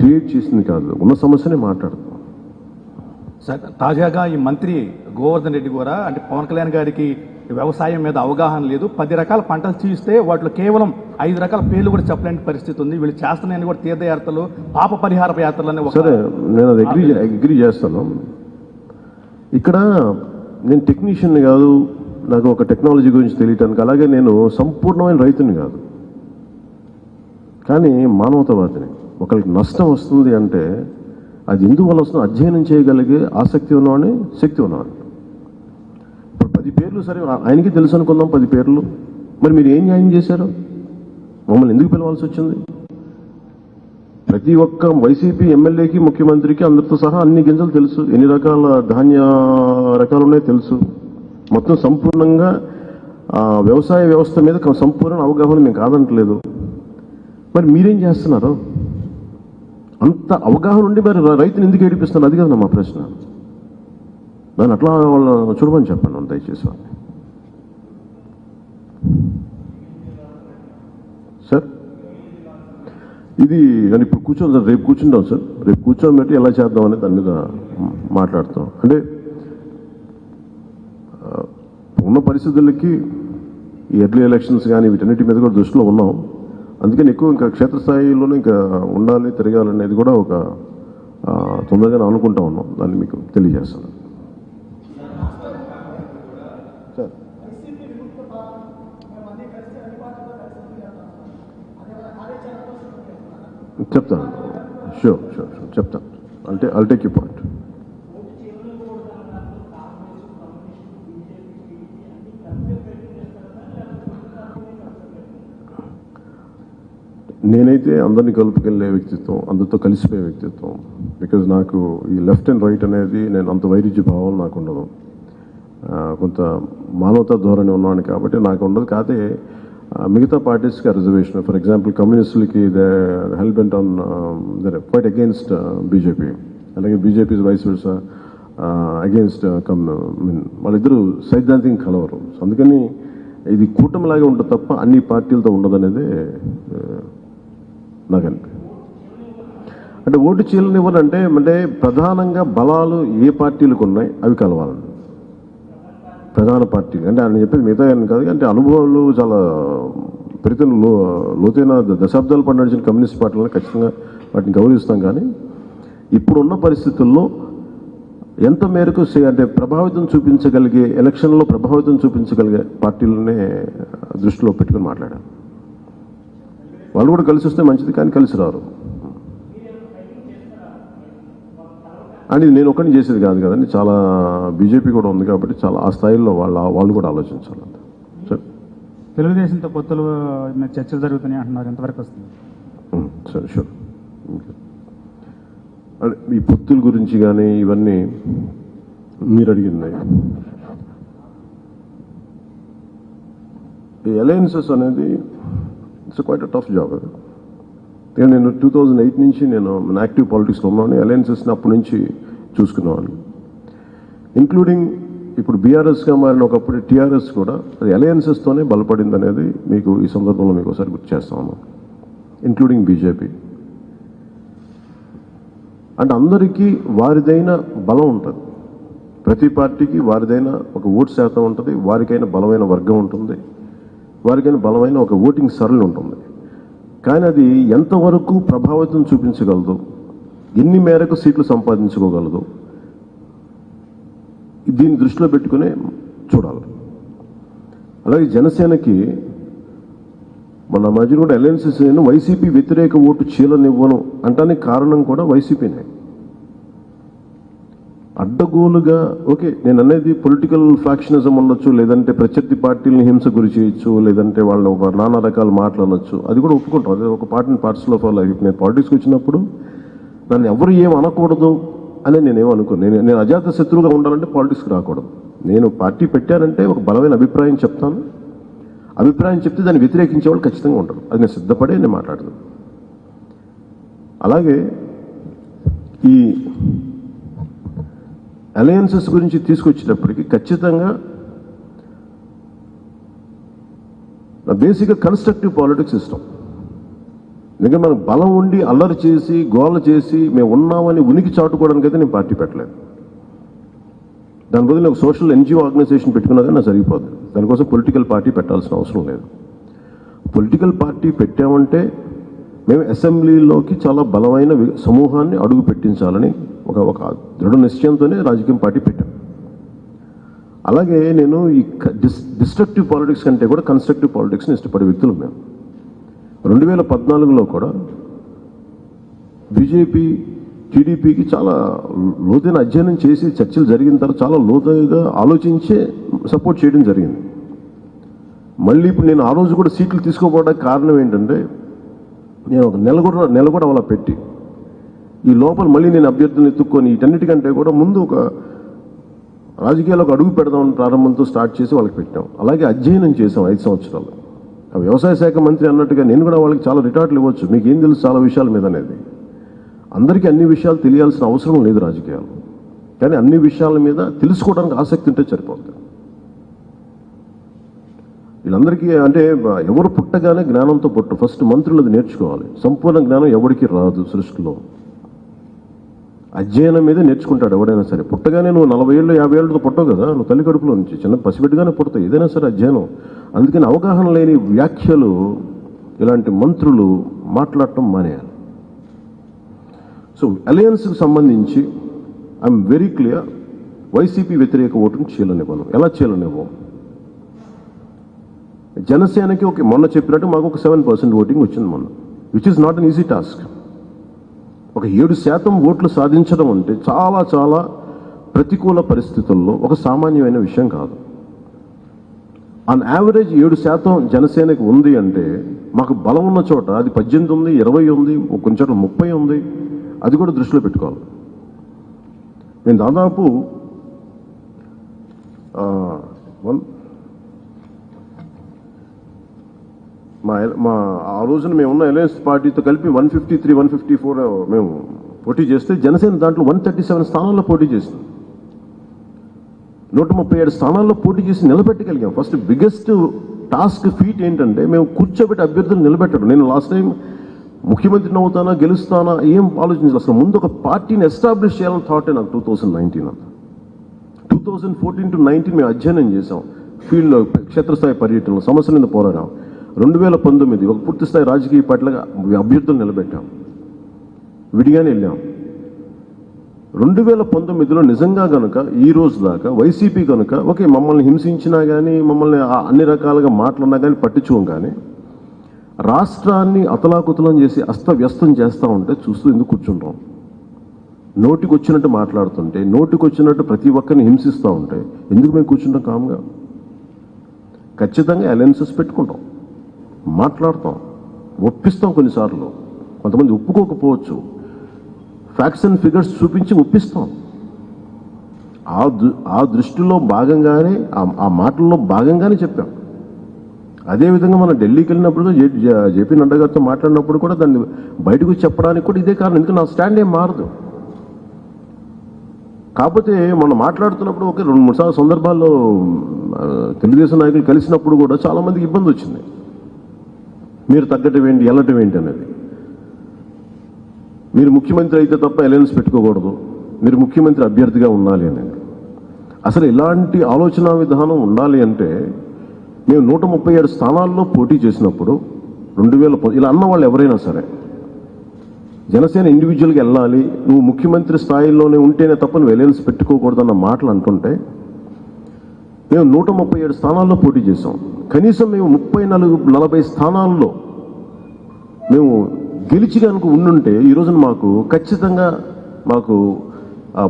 Speaker 2: క్రియేట్ చేసింది కాదు. ఉన్న సమస్యనే మాట్లాడతాం.
Speaker 3: సార్ తాజాగా ఈ మంత్రి గోవర్ధన్ రెడ్డి కూడా అంటే పవన్ కళ్యాణ్ గారికి వ్యవసాయం మీద అవగాహన లేదు. పది రకాల పంటలు చూస్తే వాటిలో కేవలం ఐదు రకాల పేర్లు కూడా చెప్పలేని పరిస్థితి ఉంది. వీళ్ళు చేస్తున్నాయని కూడా తీర్థయాత్రలు పాప పరిహార యాత్రలు అనే
Speaker 2: సరే నేను అది అగ్రీ అగ్రీ చేస్తాను. ఇక్కడ నేను టెక్నీషియన్ కాదు నాకు ఒక టెక్నాలజీ గురించి తెలియటానికి. అలాగే నేను సంపూర్ణమైన రైతుని కాదు. కానీ మానవతావాదిని ఒకరికి నష్టం వస్తుంది అంటే అది ఎందువల్ల వస్తుందో? అధ్యయనం చేయగలిగే ఆసక్తి ఉన్నవాడిని శక్తి ఉన్నవాడిని. పది పేర్లు సరే ఆయనకి తెలుసు అనుకుందాం పది పేర్లు. మరి మీరు ఏం న్యాయం చేశారు? మమ్మల్ని ఎందుకు పిలవాల్సి వచ్చింది? ప్రతి ఒక్క వైసీపీ ఎమ్మెల్యేకి ముఖ్యమంత్రికి అందరితో సహా అన్ని గింజలు తెలుసు. ఎన్ని రకాల ధాన్య రకాలు ఉన్నాయో తెలుసు. మొత్తం సంపూర్ణంగా వ్యవసాయ వ్యవస్థ మీద సంపూర్ణ అవగాహన మేము కాదంటలేదు. మరి మీరేం చేస్తున్నారు? అంత అవగాహన ఉండి మరి రైతుని ఎందుకు ఏడిపిస్తున్నారు? అది కదా మా ప్రశ్న. దాన్ని అట్లా వాళ్ళ చూడమని చెప్పండి దయచేసి వాళ్ళని సార్. ఇది నేను ఇప్పుడు కూర్చోం సార్ రేపు కూర్చుంటాం సార్. రేపు కూర్చోబెట్టి ఎలా చేద్దాం అనేది దాని మీద మాట్లాడతాం. అంటే ఉన్న పరిస్థితులకి ఈ ఎర్లీ ఎలక్షన్స్ కానీ వీటన్నిటి మీద కూడా దృష్టిలో ఉన్నాం. అందుకని ఎక్కువ ఇంకా క్షేత్రస్థాయిలోనే ఇంకా ఉండాలి తిరగాలనేది కూడా ఒక తొందరగానే అనుకుంటా ఉన్నాం. దాన్ని మీకు తెలియజేస్తాను. చెప్తాను. షూర్ షూర్ షూర్ చెప్తాను. అంటే అల్ టేక్ యూ పాయింట్ నేనైతే అందరినీ కలుపుకెళ్ళే వ్యక్తిత్వం అందరితో కలిసిపోయే వ్యక్తిత్వం. బికాజ్ నాకు ఈ లెఫ్ట్ అండ్ రైట్ అనేది నేను అంత వైరుధ్య భావం నాకు ఉండదు. కొంత మానవతా ధోరణి ఉన్నవాడిని కాబట్టి నాకు ఉండదు. కాకపోతే మిగతా పార్టీస్కి reservation. For example కమ్యూనిస్టులకి they help on their quite against BJP. అలాగే BJP vice versa against come mean వాళ్ళిద్దరూ సైద్ధాంతిక కలవరు. అందుకని ఇది కూటమిలాగే ఉంటుంది తప్ప అన్ని పార్టీలతో ఉండదనేది నాకు అనిపి. అంటే ఓటు చీలనివ్వనంటే అంటే ప్రధానంగా బలాలు ఏ పార్టీలకు ఉన్నాయి అవి కలవాలండి. ప్రధాన పార్టీ. అంటే ఆయన చెప్పేది మిగతా అని కాదు అంటే అనుభవాలు చాలా ప్రతిన లో లోతైన ద- దశాబ్దాల పాటు నడిచిన కమ్యూనిస్ట్ పార్టీలను ఖచ్చితంగా వాటిని గౌరవిస్తాం కానీ ఇప్పుడున్న పరిస్థితుల్లో ఎంత మేరకు అంటే ప్రభావితం చూపించగలిగే ఎలక్షన్లో ప్రభావితం చూపించగలిగే పార్టీలనే దృష్టిలో పెట్టుకుని మాట్లాడారు. వాళ్ళు కూడా కలిసి వస్తే మంచిది కానీ కలిసి రారు. అని నేను ఒకరిని చేసేది కాదు కదండి. చాలా బీజేపీ కూడా ఉంది కాబట్టి చాలా ఆ స్థాయిలో వాళ్ళ వాళ్ళు కూడా ఆలోచించాలి సరే.
Speaker 4: తెలుగుదేశంతో పొత్తులు చర్చలు జరుగుతున్నాయి అంటున్నారు. ఎంతవరకు వస్తుంది?
Speaker 2: సరే షూర్. అదే ఈ పొత్తుల గురించి కానీ ఇవన్నీ మీరు అడిగింది ఈ అలయన్సెస్ అనేది it's quite a tough job అది ఎందుకంటే నేను టూ థౌజండ్ ఎయిట్ నుంచి నేను యాక్టివ్ పాలిటిక్స్లో ఉన్నాను అలయన్సెస్ని అప్పటి నుంచి చూసుకున్నాను ఇంక్లూడింగ్ ఇప్పుడు బీఆర్ఎస్గా మారిన ఒకప్పుడు టీఆర్ఎస్ కూడా అది అలయన్సెస్తోనే బలపడింది అనేది మీకు ఈ సందర్భంలో మీకు ఒకసారి గుర్తు చేస్తాను. ఇంక్లూడింగ్ బీజేపీ అంటే అందరికీ వారిదైన బలం ఉంటుంది. ప్రతి పార్టీకి వారిదైన ఒక ఓటు శాతం ఉంటుంది వారికైన బలమైన వర్గం ఉంటుంది వారికైనా బలమైన ఒక ఓటింగ్ సరళి ఉంటుంది. కానీ అది ఎంతవరకు ప్రభావితం చూపించగలదు? ఎన్ని మేరకు సీట్లు సంపాదించుకోగలదు? దీన్ని దృష్టిలో పెట్టుకునే చూడాలి. అలాగే జనసేనకి మన మధ్య కూడా అలయన్సెస్ వైసీపీ వ్యతిరేక ఓటు చీలనివ్వను అంటానికి కారణం కూడా వైసీపీనే. అడ్డగోలుగా ఓకే నేను అనేది పొలిటికల్ ఫ్యాక్షనిజం ఉండొచ్చు లేదంటే ప్రత్యర్థి పార్టీలను హింస గురి చేయొచ్చు లేదంటే వాళ్ళు ఒక నానా రకాల మాటలు అనొచ్చు. అది కూడా ఒప్పుకుంటాం. అదే ఒక పార్టీని పార్ట్స్లో ఆల్ లైఫ్ నేను పాలిటిక్స్కి వచ్చినప్పుడు నన్ను ఎవరు ఏం అనకూడదు అని నేనేం అనుకోను. నేను నేను అజాత శత్రువుగా ఉండాలంటే పాలిటిక్స్కి రాకూడదు. నేను పార్టీ పెట్టానంటే ఒక బలమైన అభిప్రాయం చెప్తాను. అభిప్రాయం చెప్తే దాన్ని వ్యతిరేకించే వాళ్ళు ఖచ్చితంగా ఉంటారు. అది నేను సిద్ధపడే నేను మాట్లాడతాను అలాగే ఈ అలయన్సెస్ గురించి తీసుకొచ్చేటప్పటికి ఖచ్చితంగా బేసిక్గా కన్స్ట్రక్టివ్ పాలిటిక్స్ ఇష్టం. ఎందుకంటే మనకు బలం ఉండి అల్లరి చేసి గోల చేసి మేము ఉన్నామని ఉనికి చాటుకోవడానికి అయితే నేను పార్టీ పెట్టలేదు. దాని బదులు ఒక సోషల్ ఎన్జిఓ ఆర్గనైజేషన్ పెట్టుకున్నా కానీ నాకు సరిగిపోతుంది దానికోసం పొలిటికల్ పార్టీ పెట్టాల్సిన అవసరం లేదు. పొలిటికల్ పార్టీ పెట్టామంటే మేము అసెంబ్లీలోకి చాలా బలమైన సమూహాన్ని అడుగు పెట్టించాలని ఒక ఒక దృఢ నిశ్చయంతోనే రాజకీయం పార్టీ పెట్టాం అలాగే నేను ఈ డిస్ డిస్ట్రక్టివ్ పాలిటిక్స్ కంటే కూడా కన్స్ట్రక్టివ్ పాలిటిక్స్ని ఇష్టపడే వ్యక్తులు మేము. రెండు వేల పద్నాలుగులో కూడా బీజేపీ టీడీపీకి చాలా లోతైన అధ్యయనం చేసి చర్చలు జరిగిన తర్వాత చాలా లోతుగా ఆలోచించే సపోర్ట్ చేయడం జరిగింది. మళ్ళీ ఇప్పుడు నేను ఆ రోజు కూడా సీట్లు తీసుకోపోవడానికి కారణం ఏంటంటే నేను ఒక నెల కూడా నెల కూడా అలా పెట్టి ఈ లోపల మళ్ళీ నేను అభ్యర్థులను ఎత్తుక్కొని వీటన్నిటికంటే కూడా ముందు ఒక రాజకీయాలకు అడుగు పెడదాం ప్రారంభంతో స్టార్ట్ చేసి వాళ్ళకి పెట్టాం. అలాగే అధ్యయనం చేసాం ఐదు సంవత్సరాలు. ఆ వ్యవసాయ శాఖ మంత్రి అన్నట్టుగా నేను కూడా వాళ్ళకి చాలా రిటార్ట్లు ఇవ్వచ్చు. మీకు ఏం తెలుసు చాలా విషయాల మీద అనేది. అందరికీ అన్ని విషయాలు తెలియాల్సిన అవసరం లేదు రాజకీయాలు. కానీ అన్ని విషయాల మీద తెలుసుకోవడానికి ఆసక్తి ఉంటే సరిపోతుంది వీళ్ళందరికీ అంటే ఎవరు పుట్టగానే జ్ఞానంతో పుట్టు ఫస్ట్ మంత్రులు అది నేర్చుకోవాలి. సంపూర్ణ జ్ఞానం ఎవరికి రాదు సృష్టిలో. అధ్యయనం మీద నేర్చుకుంటాడు ఎవడైనా సరే. పుట్టగానే నువ్వు నలభై ఏళ్ళు యాభై ఏళ్ళతో పుట్టవు కదా. నువ్వు తల్లి కడుపులో నుంచి చిన్న పసిబిడ్డగానే పుడతావు. ఏదైనా సరే అధ్యయనం. అందుకని అవగాహన లేని వ్యాఖ్యలు ఇలాంటి మంత్రులు మాట్లాడటం మానేయాలి. సో అలయన్స్కి సంబంధించి ఐఎమ్ వెరీ క్లియర్ వైసీపీ వ్యతిరేక ఓటును చీలనివ్వను. ఎలా చీలనివ్వం జనసేనకి ఒక మొన్న చెప్పినట్టు మాకు ఒక సెవెన్ పర్సెంట్ ఓటింగ్ వచ్చింది మొన్న which is not an easy task ఒక ఏడు శాతం ఓట్లు సాధించడం అంటే చాలా చాలా ప్రతికూల పరిస్థితుల్లో ఒక సామాన్యమైన విషయం కాదు. ఆన్ యావరేజ్ ఏడు శాతం జనసేనకి ఉంది అంటే మాకు బలం ఉన్న చోట అది పద్దెనిమిది ఉంది ఇరవై ఉంది కొంచెం చోట ముప్పై ఉంది అది కూడా దృష్టిలో పెట్టుకోవాలి. నేను దాదాపు వన్ మా మా ఆ రోజున మేము ఉన్న అలయన్స్ పార్టీతో కలిపి one fifty three one fifty four మేము పోటీ చేస్తే జనసేన దాంట్లో వన్ థర్టీ సెవెన్ స్థానాల్లో పోటీ చేసింది. నూట ముప్పై ఏడు స్థానాల్లో పోటీ చేసి నిలబెట్టగలిగాం. ఫస్ట్ బిగ్గెస్ట్ టాస్క్ ఫీట్ ఏంటంటే మేము కూర్చోబెట్టి అభ్యర్థులు నిలబెట్టడం. నేను లాస్ట్ టైం ముఖ్యమంత్రిని అవుతానా గెలుస్తానా ఏం ఆలోచించాలి అసలు ముందు ఒక పార్టీని ఎస్టాబ్లిష్ చేయాలని థాటే నాకు టూ థౌసండ్ నైన్టీన్ అంతా. Two thousand fourteen to nineteen మేము అధ్యయనం చేసాం ఫీల్డ్లో క్షేత్రస్థాయి పర్యటనలో సమస్యల మీద పోరాడాం. రెండు వేల పంతొమ్మిది ఒక పూర్తిస్థాయి రాజకీయ పార్టీలుగా అభ్యర్థులు నిలబెట్టాం. విడిగానే వెళ్ళాం. రెండు వేల పంతొమ్మిదిలో నిజంగా కనుక ఈ రోజు దాకా వైసీపీ కనుక ఓకే మమ్మల్ని హింసించినా కానీ మమ్మల్ని అన్ని రకాలుగా మాట్లాడినా కానీ పట్టించుకోం కానీ రాష్ట్రాన్ని అతలాకుతలం చేసి అస్తవ్యస్తం చేస్తూ ఉంటే చూస్తూ ఎందుకు కూర్చుంటాం? నోటికి వచ్చినట్టు మాట్లాడుతుంటే నోటికి వచ్చినట్టు ప్రతి ఒక్కరిని హింసిస్తూ ఉంటే ఎందుకు మేము కూర్చుంటాం కామ్గా? ఖచ్చితంగా అలయన్సెస్ పెట్టుకుంటాం. మాట్లాడతాం. ఒప్పిస్తాం కొన్నిసార్లు. కొంతమంది ఒప్పుకోకపోవచ్చు. ఫ్యాక్ట్స్ అండ్ ఫిగర్స్ చూపించి ఒప్పిస్తాం. ఆ దృ ఆ దృష్టిలో భాగంగానే ఆ- మాటల్లో భాగంగానే చెప్పాం. అదేవిధంగా మనం ఢిల్లీకి వెళ్ళినప్పుడు జేపీ నడ్డా గారితో మాట్లాడినప్పుడు కూడా దాన్ని బయటకు చెప్పడానికి కూడా ఇదే కారణం. ఎందుకంటే నా స్టాండ్ ఏం మారదు. కాకపోతే మనం మాట్లాడుతున్నప్పుడు ఒక రెండు మూడు సార్లు సందర్భాల్లో తెలుగుదేశం నాయకులు కలిసినప్పుడు కూడా చాలా మందికి ఇబ్బంది వచ్చింది. మీరు తగ్గటం ఏంటి వెళ్ళటం ఏంటి అనేది మీరు ముఖ్యమంత్రి అయితే తప్ప అలయన్స్ పెట్టుకోకూడదు. మీరు ముఖ్యమంత్రి అభ్యర్థిగా ఉండాలి అనేది అసలు ఇలాంటి ఆలోచన విధానం ఉండాలి అంటే మేము నూట ముప్పై ఏడు స్థానాల్లో పోటీ చేసినప్పుడు రెండు వేల ఇలా అన్న వాళ్ళు ఎవరైనా సరే జనసేన ఇండివిజువల్గా వెళ్ళాలి నువ్వు ముఖ్యమంత్రి స్థాయిలోనే ఉంటేనే తప్ప నువ్వు ఎలయన్స్ పెట్టుకోకూడదు అన్న మాటలు అంటుంటే మేము నూట ముప్పై ఏడు స్థానాల్లో పోటీ చేసాం కనీసం మేము ముప్పై నలుగు నలభై స్థానాల్లో మేము గెలిచి కనుక ఉండుంటే ఈ రోజున మాకు ఖచ్చితంగా మాకు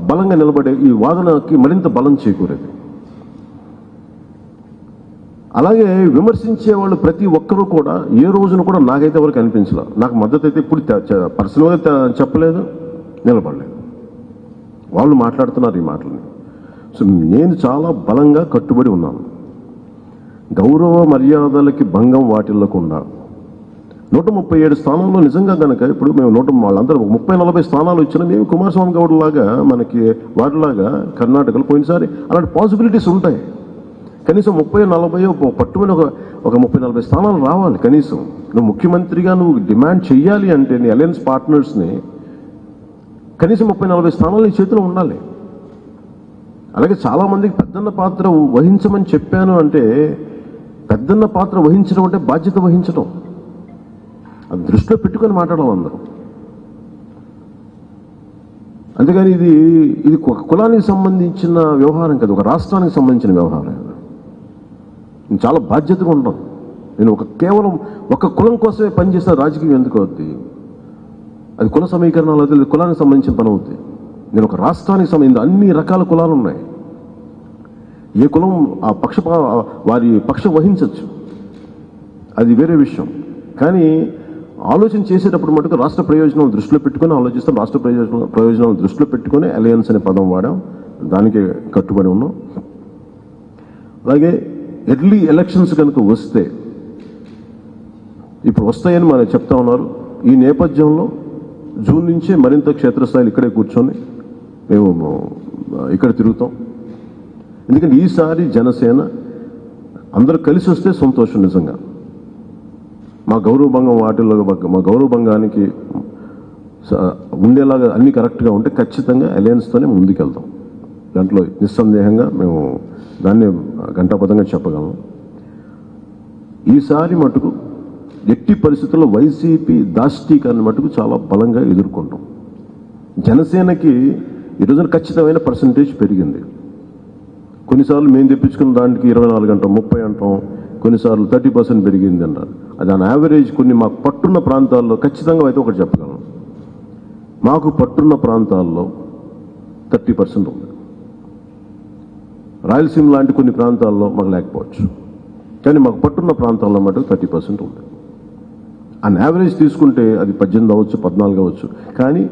Speaker 2: బలంగా నిలబడే ఈ వాదనకి మరింత బలం చేకూరేది. అలాగే విమర్శించే వాళ్ళు ప్రతి ఒక్కరూ కూడా ఏ రోజున కూడా నాకైతే ఎవరికి అనిపించలే. నాకు మద్దతు అయితే ఇప్పుడు పర్సనల్గా చెప్పలేదు నిలబడలేదు. వాళ్ళు మాట్లాడుతున్నారు ఈ మాటలని. నేను చాలా బలంగా కట్టుబడి ఉన్నాను. గౌరవ మర్యాదలకి భంగం వాటిల్లకుండా. నూట ముప్పై ఏడు స్థానంలో నిజంగా కనుక ఇప్పుడు మేము నూట వాళ్ళందరూ ముప్పై నలభై స్థానాలు ఇచ్చిన మేము కుమారస్వామి గౌడ్ లాగా మనకి వాటిలాగా కర్ణాటకలో పోయినసారి అలాంటి పాసిబిలిటీస్ ఉంటాయి. కనీసం ముప్పై నలభై పట్టుమని ఒక ఒక ముప్పై నలభై స్థానాలు రావాలి కనీసం. నువ్వు ముఖ్యమంత్రిగా నువ్వు డిమాండ్ చెయ్యాలి అంటే నీ అలయన్స్ పార్ట్నర్స్ని కనీసం ముప్పై నలభై స్థానాలు నీ చేతిలో ఉండాలి. అలాగే చాలామందికి పెద్దన్న పాత్ర వహించమని చెప్పాను అంటే పెద్దన్న పాత్ర వహించడం అంటే బాధ్యత వహించడం. అది దృష్టిలో పెట్టుకొని మాట్లాడాలి అందరూ. అంతేగాని ఇది ఇది ఒక కులానికి సంబంధించిన వ్యవహారం కాదు ఒక రాష్ట్రానికి సంబంధించిన వ్యవహారం. నేను చాలా బాధ్యతగా ఉంటాను నేను ఒక కేవలం ఒక కులం కోసమే పనిచేస్తే రాజకీయం ఎందుకు అవుద్ది? అది కుల సమీకరణాలు అయితే కులానికి సంబంధించిన పని అవుతుంది నేను ఒక రాష్ట్రానికి సంబంధించిన అన్ని రకాల కులాలు ఉన్నాయి ఏ కులం ఆ పక్ష వారి పక్షం వహించవచ్చు అది వేరే విషయం. కానీ ఆలోచన చేసేటప్పుడు మటుకు రాష్ట్ర ప్రయోజనాలు దృష్టిలో పెట్టుకొని ఆలోచిస్తాం రాష్ట్ర ప్రయోజనం ప్రయోజనాలు దృష్టిలో పెట్టుకొని అలయన్స్ అనే పదం వాడాం. దానికి కట్టుబడి ఉన్నాం. అలాగే ఎర్లీ ఎలక్షన్స్ కనుక వస్తే ఇప్పుడు వస్తాయని మనం చెప్తా ఉన్నారు. ఈ నేపథ్యంలో జూన్ నుంచే మరింత క్షేత్రస్థాయిలో ఇక్కడే కూర్చొని మేము ఇక్కడ తిరుగుతాం. ఎందుకంటే ఈసారి జనసేన అందరూ కలిసి వస్తే సంతోషం నిజంగా. మా గౌరవభంగం వాటిల్లో మా గౌరవభంగానికి ఉండేలాగా అన్ని కరెక్ట్గా ఉంటే ఖచ్చితంగా అలయన్స్తోనే ముందుకెళ్తాం. దాంట్లో నిస్సందేహంగా మేము దాన్ని గంటాపదంగా చెప్పగలం. ఈసారి మటుకు ఎట్టి పరిస్థితుల్లో వైసీపీ దాష్టీకరణ మటుకు చాలా బలంగా ఎదుర్కొంటాం. జనసేనకి ఈ రోజున ఖచ్చితమైన పర్సంటేజ్ పెరిగింది. కొన్నిసార్లు మేము తెప్పించుకున్న దానికి ఇరవై నాలుగు అంటాం ముప్పై అంటాం కొన్నిసార్లు థర్టీ పర్సెంట్ పెరిగింది అంటారు అది ఆన్ యావరేజ్ కొన్ని మాకు పట్టున్న ప్రాంతాల్లో ఖచ్చితంగా అయితే ఒకటి చెప్పగలను. మాకు పట్టున్న ప్రాంతాల్లో థర్టీ పర్సెంట్ ఉంది. రాయలసీమ లాంటి కొన్ని ప్రాంతాల్లో మాకు లేకపోవచ్చు. కానీ మాకు పట్టున్న ప్రాంతాల్లో మటుకు థర్టీ పర్సెంట్ ఉంది. ఆన్ యావరేజ్ తీసుకుంటే అది పద్దెనిమిది అవ్వచ్చు పద్నాలుగు అవ్వచ్చు. కానీ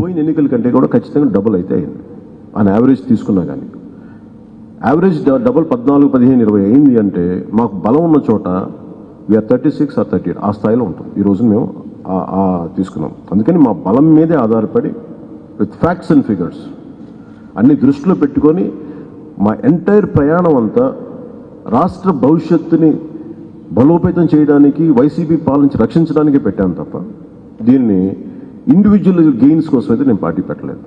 Speaker 2: పోయిన ఎన్నికల కంటే కూడా ఖచ్చితంగా డబుల్ అయితే అయింది. ఆన్ యావరేజ్ తీసుకున్నా కానీ యావరేజ్ డ- డబుల్ పద్నాలుగు పదిహేను ఇరవై అయింది అంటే మాకు బలం ఉన్న చోట we are thirty six or thirty eight ఆ స్థాయిలో ఉంటుంది ఈ రోజు మేము తీసుకున్నాం. అందుకని మా బలం మీదే ఆధారపడి విత్ ఫ్యాక్ట్స్ అండ్ ఫిగర్స్ అన్ని దృష్టిలో పెట్టుకొని మా ఎంటైర్ ప్రయాణం అంతా రాష్ట్ర భవిష్యత్తుని బలోపేతం చేయడానికి వైసీపీ పాలించి రక్షించడానికి పెట్టాను తప్ప దీన్ని ఇండివిజువల్ గెయిన్స్ కోసం అయితే నేను పార్టీ పెట్టలేదు.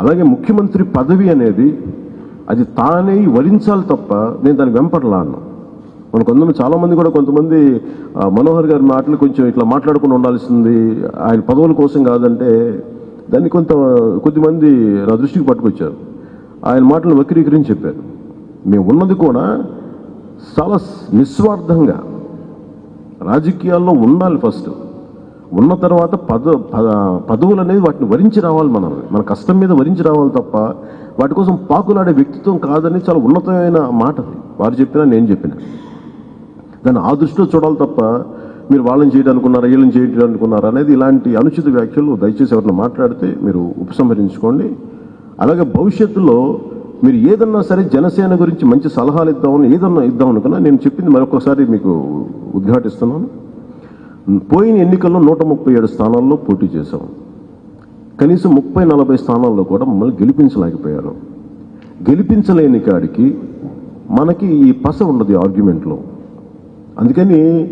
Speaker 2: అలాగే ముఖ్యమంత్రి పదవి అనేది అది తానే వరించాలి తప్ప నేను దాన్ని వెంపడలా మన కొంతమంది చాలామంది కూడా కొంతమంది మనోహర్ గారి మాటలు కొంచెం ఇట్లా మాట్లాడుకుని ఉండాల్సింది ఆయన పదవుల కోసం కాదంటే దాన్ని కొంత కొద్దిమంది నా దృష్టికి పట్టుకొచ్చారు. ఆయన మాటలు వక్రీకరించి చెప్పారు. మేము ఉన్నది కూడా చాలా నిస్వార్థంగా రాజకీయాల్లో ఉండాలి ఫస్ట్. ఉన్న తర్వాత పద పద- పదవులు అనేది వాటిని వరించి రావాలి మనం. మన కష్టం మీద వరించి రావాలి తప్ప వాటి కోసం పాకులాడే వ్యక్తిత్వం కాదని చాలా ఉన్నతమైన మాట వారు చెప్పినా నేను చెప్పిన. దాన్ని ఆ దృష్టిలో చూడాలి తప్ప మీరు వాళ్ళని చేయడం అనుకున్నారా వీళ్ళని చేయడం అనేది ఇలాంటి అనుచిత వ్యాఖ్యలు దయచేసి ఎవరిని మాట్లాడితే మీరు ఉపసంహరించుకోండి. అలాగే భవిష్యత్తులో మీరు ఏదన్నా సరే జనసేన గురించి మంచి సలహాలు ఇద్దామని ఏదన్నా ఇద్దాం అనుకున్నా నేను చెప్పింది మరొకసారి మీకు ఉద్ఘాటిస్తున్నాను. పోయిన ఎన్నికల్లో నూట ముప్పై ఏడు స్థానాల్లో పోటీ చేశాం. కనీసం ముప్పై నలభై స్థానాల్లో కూడా మమ్మల్ని గెలిపించలేకపోయారు. గెలిపించలేని కాడికి మనకి ఈ పస ఉండదు ఆర్గ్యుమెంట్లో. అందుకని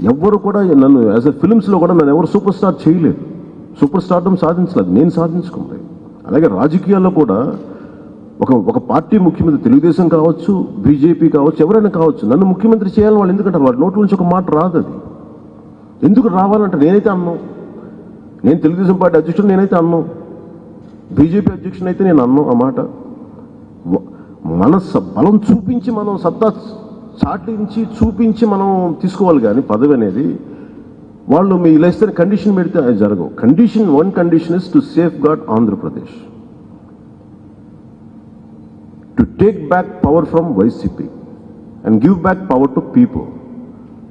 Speaker 2: ఎవ్వరు కూడా నన్ను యాజ్ ఎ ఫిలిమ్స్లో కూడా నన్ను ఎవరు సూపర్ స్టార్ చేయలేదు. సూపర్ స్టార్డం సాధించలేదు. నేను సాధించుకుంది అలాగే రాజకీయాల్లో కూడా ఒక ఒక పార్టీ ముఖ్యమంత్రి తెలుగుదేశం కావచ్చు బీజేపీ కావచ్చు ఎవరైనా కావచ్చు నన్ను ముఖ్యమంత్రి చేయాలని వాళ్ళు ఎందుకంటే వాళ్ళ నోట్ల నుంచి ఒక మాట రాదు అది ఎందుకు రావాలంటే నేనైతే అన్నాం. నేను తెలుగుదేశం పార్టీ అధ్యక్షుడు నేనైతే అన్నాం. బీజేపీ అధ్యక్షుడు అయితే నేను అన్నాం ఆ మాట. మన స- బలం చూపించి మనం సత్తా చాటించి చూపించి మనం తీసుకోవాలి కానీ పదవి అనేది వాళ్ళు మీ ఇలా ఇస్తే కండిషన్ పెడితే అది జరగవు. Condition one condition is to safeguard Andhra Pradesh take back power from YCP and give back power to people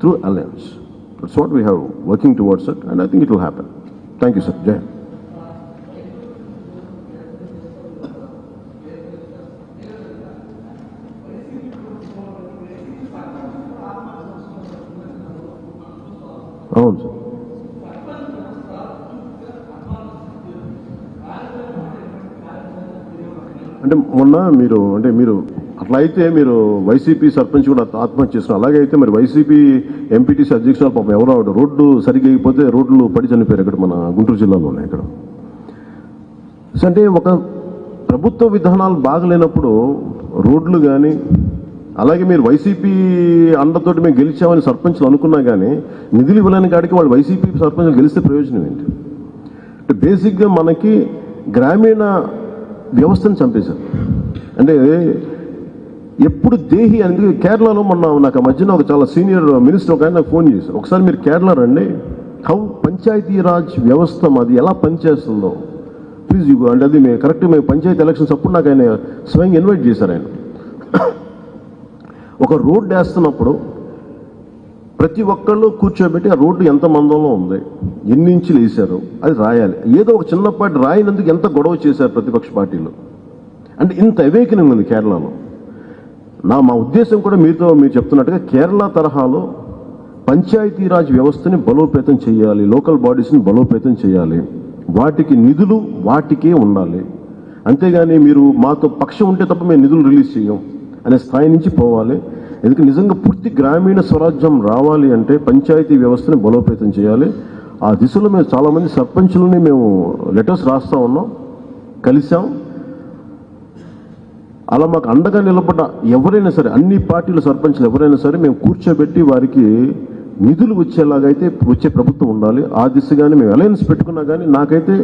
Speaker 2: through alliance. That's what we have working towards it and I think it will happen. Thank you, sir. Jai. మొన్న మీరు అంటే మీరు అట్లా అయితే మీరు YCP sarpanch కూడా ఆత్మహత్య చేస్తున్నారు. అలాగే అయితే మరి వైసీపీ ఎంపీటీసీ అధ్యక్షులు పాపం ఎవరో ఆవిడ రోడ్డు సరిగ్గా అయిపోతే రోడ్లు పడి చనిపోయారు ఇక్కడ మన గుంటూరు జిల్లాలోనే ఇక్కడ. అంటే ఒక ప్రభుత్వ విధానాలు బాగలేనప్పుడు రోడ్లు కానీ అలాగే మీరు వైసీపీ అండతోటి మేము గెలిచామని సర్పంచ్లు అనుకున్నా కానీ నిధులు ఇవ్వలేని కాడికి వాళ్ళు వైసీపీ సర్పంచ్లు గెలిస్తే ప్రయోజనం ఏంటి? అంటే బేసిక్గా మనకి గ్రామీణ వ్యవస్థను చంపేశారు. అంటే ఎప్పుడు దేహి అనేది కేరళలో మొన్న నాకు మధ్యన ఒక చాలా సీనియర్ మినిస్టర్ ఒక ఆయన నాకు ఫోన్ చేశారు. ఒకసారి మీరు కేరళ రండి. హౌ పంచాయతీ రాజ్ వ్యవస్థ మాది ఎలా పనిచేస్తుందో. ప్లీజ్ యూ అంటే అది మేము కరెక్ట్ మేము పంచాయతీ ఎలక్షన్స్ అప్పుడు నాకు ఆయన స్వయంగా ఇన్వైట్ చేశారు ఆయన. ఒక రోడ్డు వేస్తున్నప్పుడు ప్రతి ఒక్కళ్ళు కూర్చోబెట్టి ఆ రోడ్డు ఎంత మందంలో ఉంది ఎన్ని ఇంచులు వేశారు అది రాయాలి. ఏదో ఒక చిన్నపాటి రాయినందుకు ఎంత గొడవ చేశారు ప్రతిపక్ష పార్టీలు. అంటే ఇంత అవేకనింగ్ ఉంది కేరళలో. నా మా ఉద్దేశం కూడా మీతో మీరు చెప్తున్నట్టుగా కేరళ తరహాలో పంచాయతీరాజ్ వ్యవస్థని బలోపేతం చేయాలి లోకల్ బాడీస్ని బలోపేతం చేయాలి. వాటికి నిధులు వాటికే ఉండాలి. అంతేగాని మీరు మాతో పక్షం ఉంటే తప్ప మేము నిధులు రిలీజ్ చేయం అనే స్థాయి నుంచి పోవాలి. ఎందుకంటే నిజంగా పూర్తి గ్రామీణ స్వరాజ్యం రావాలి అంటే పంచాయతీ వ్యవస్థని బలోపేతం చేయాలి? ఆ దిశలో మేము చాలామంది సర్పంచులని మేము లెటర్స్ రాస్తా ఉన్నాం కలిసాం అలా మాకు అండగా నిలబడ్డ ఎవరైనా సరే అన్ని పార్టీల సర్పంచ్లు ఎవరైనా సరే మేము కూర్చోబెట్టి వారికి నిధులు వచ్చేలాగైతే వచ్చే ప్రభుత్వం ఉండాలి. ఆ దిశగానే మేము అలయన్స్ పెట్టుకున్నా కానీ నాకైతే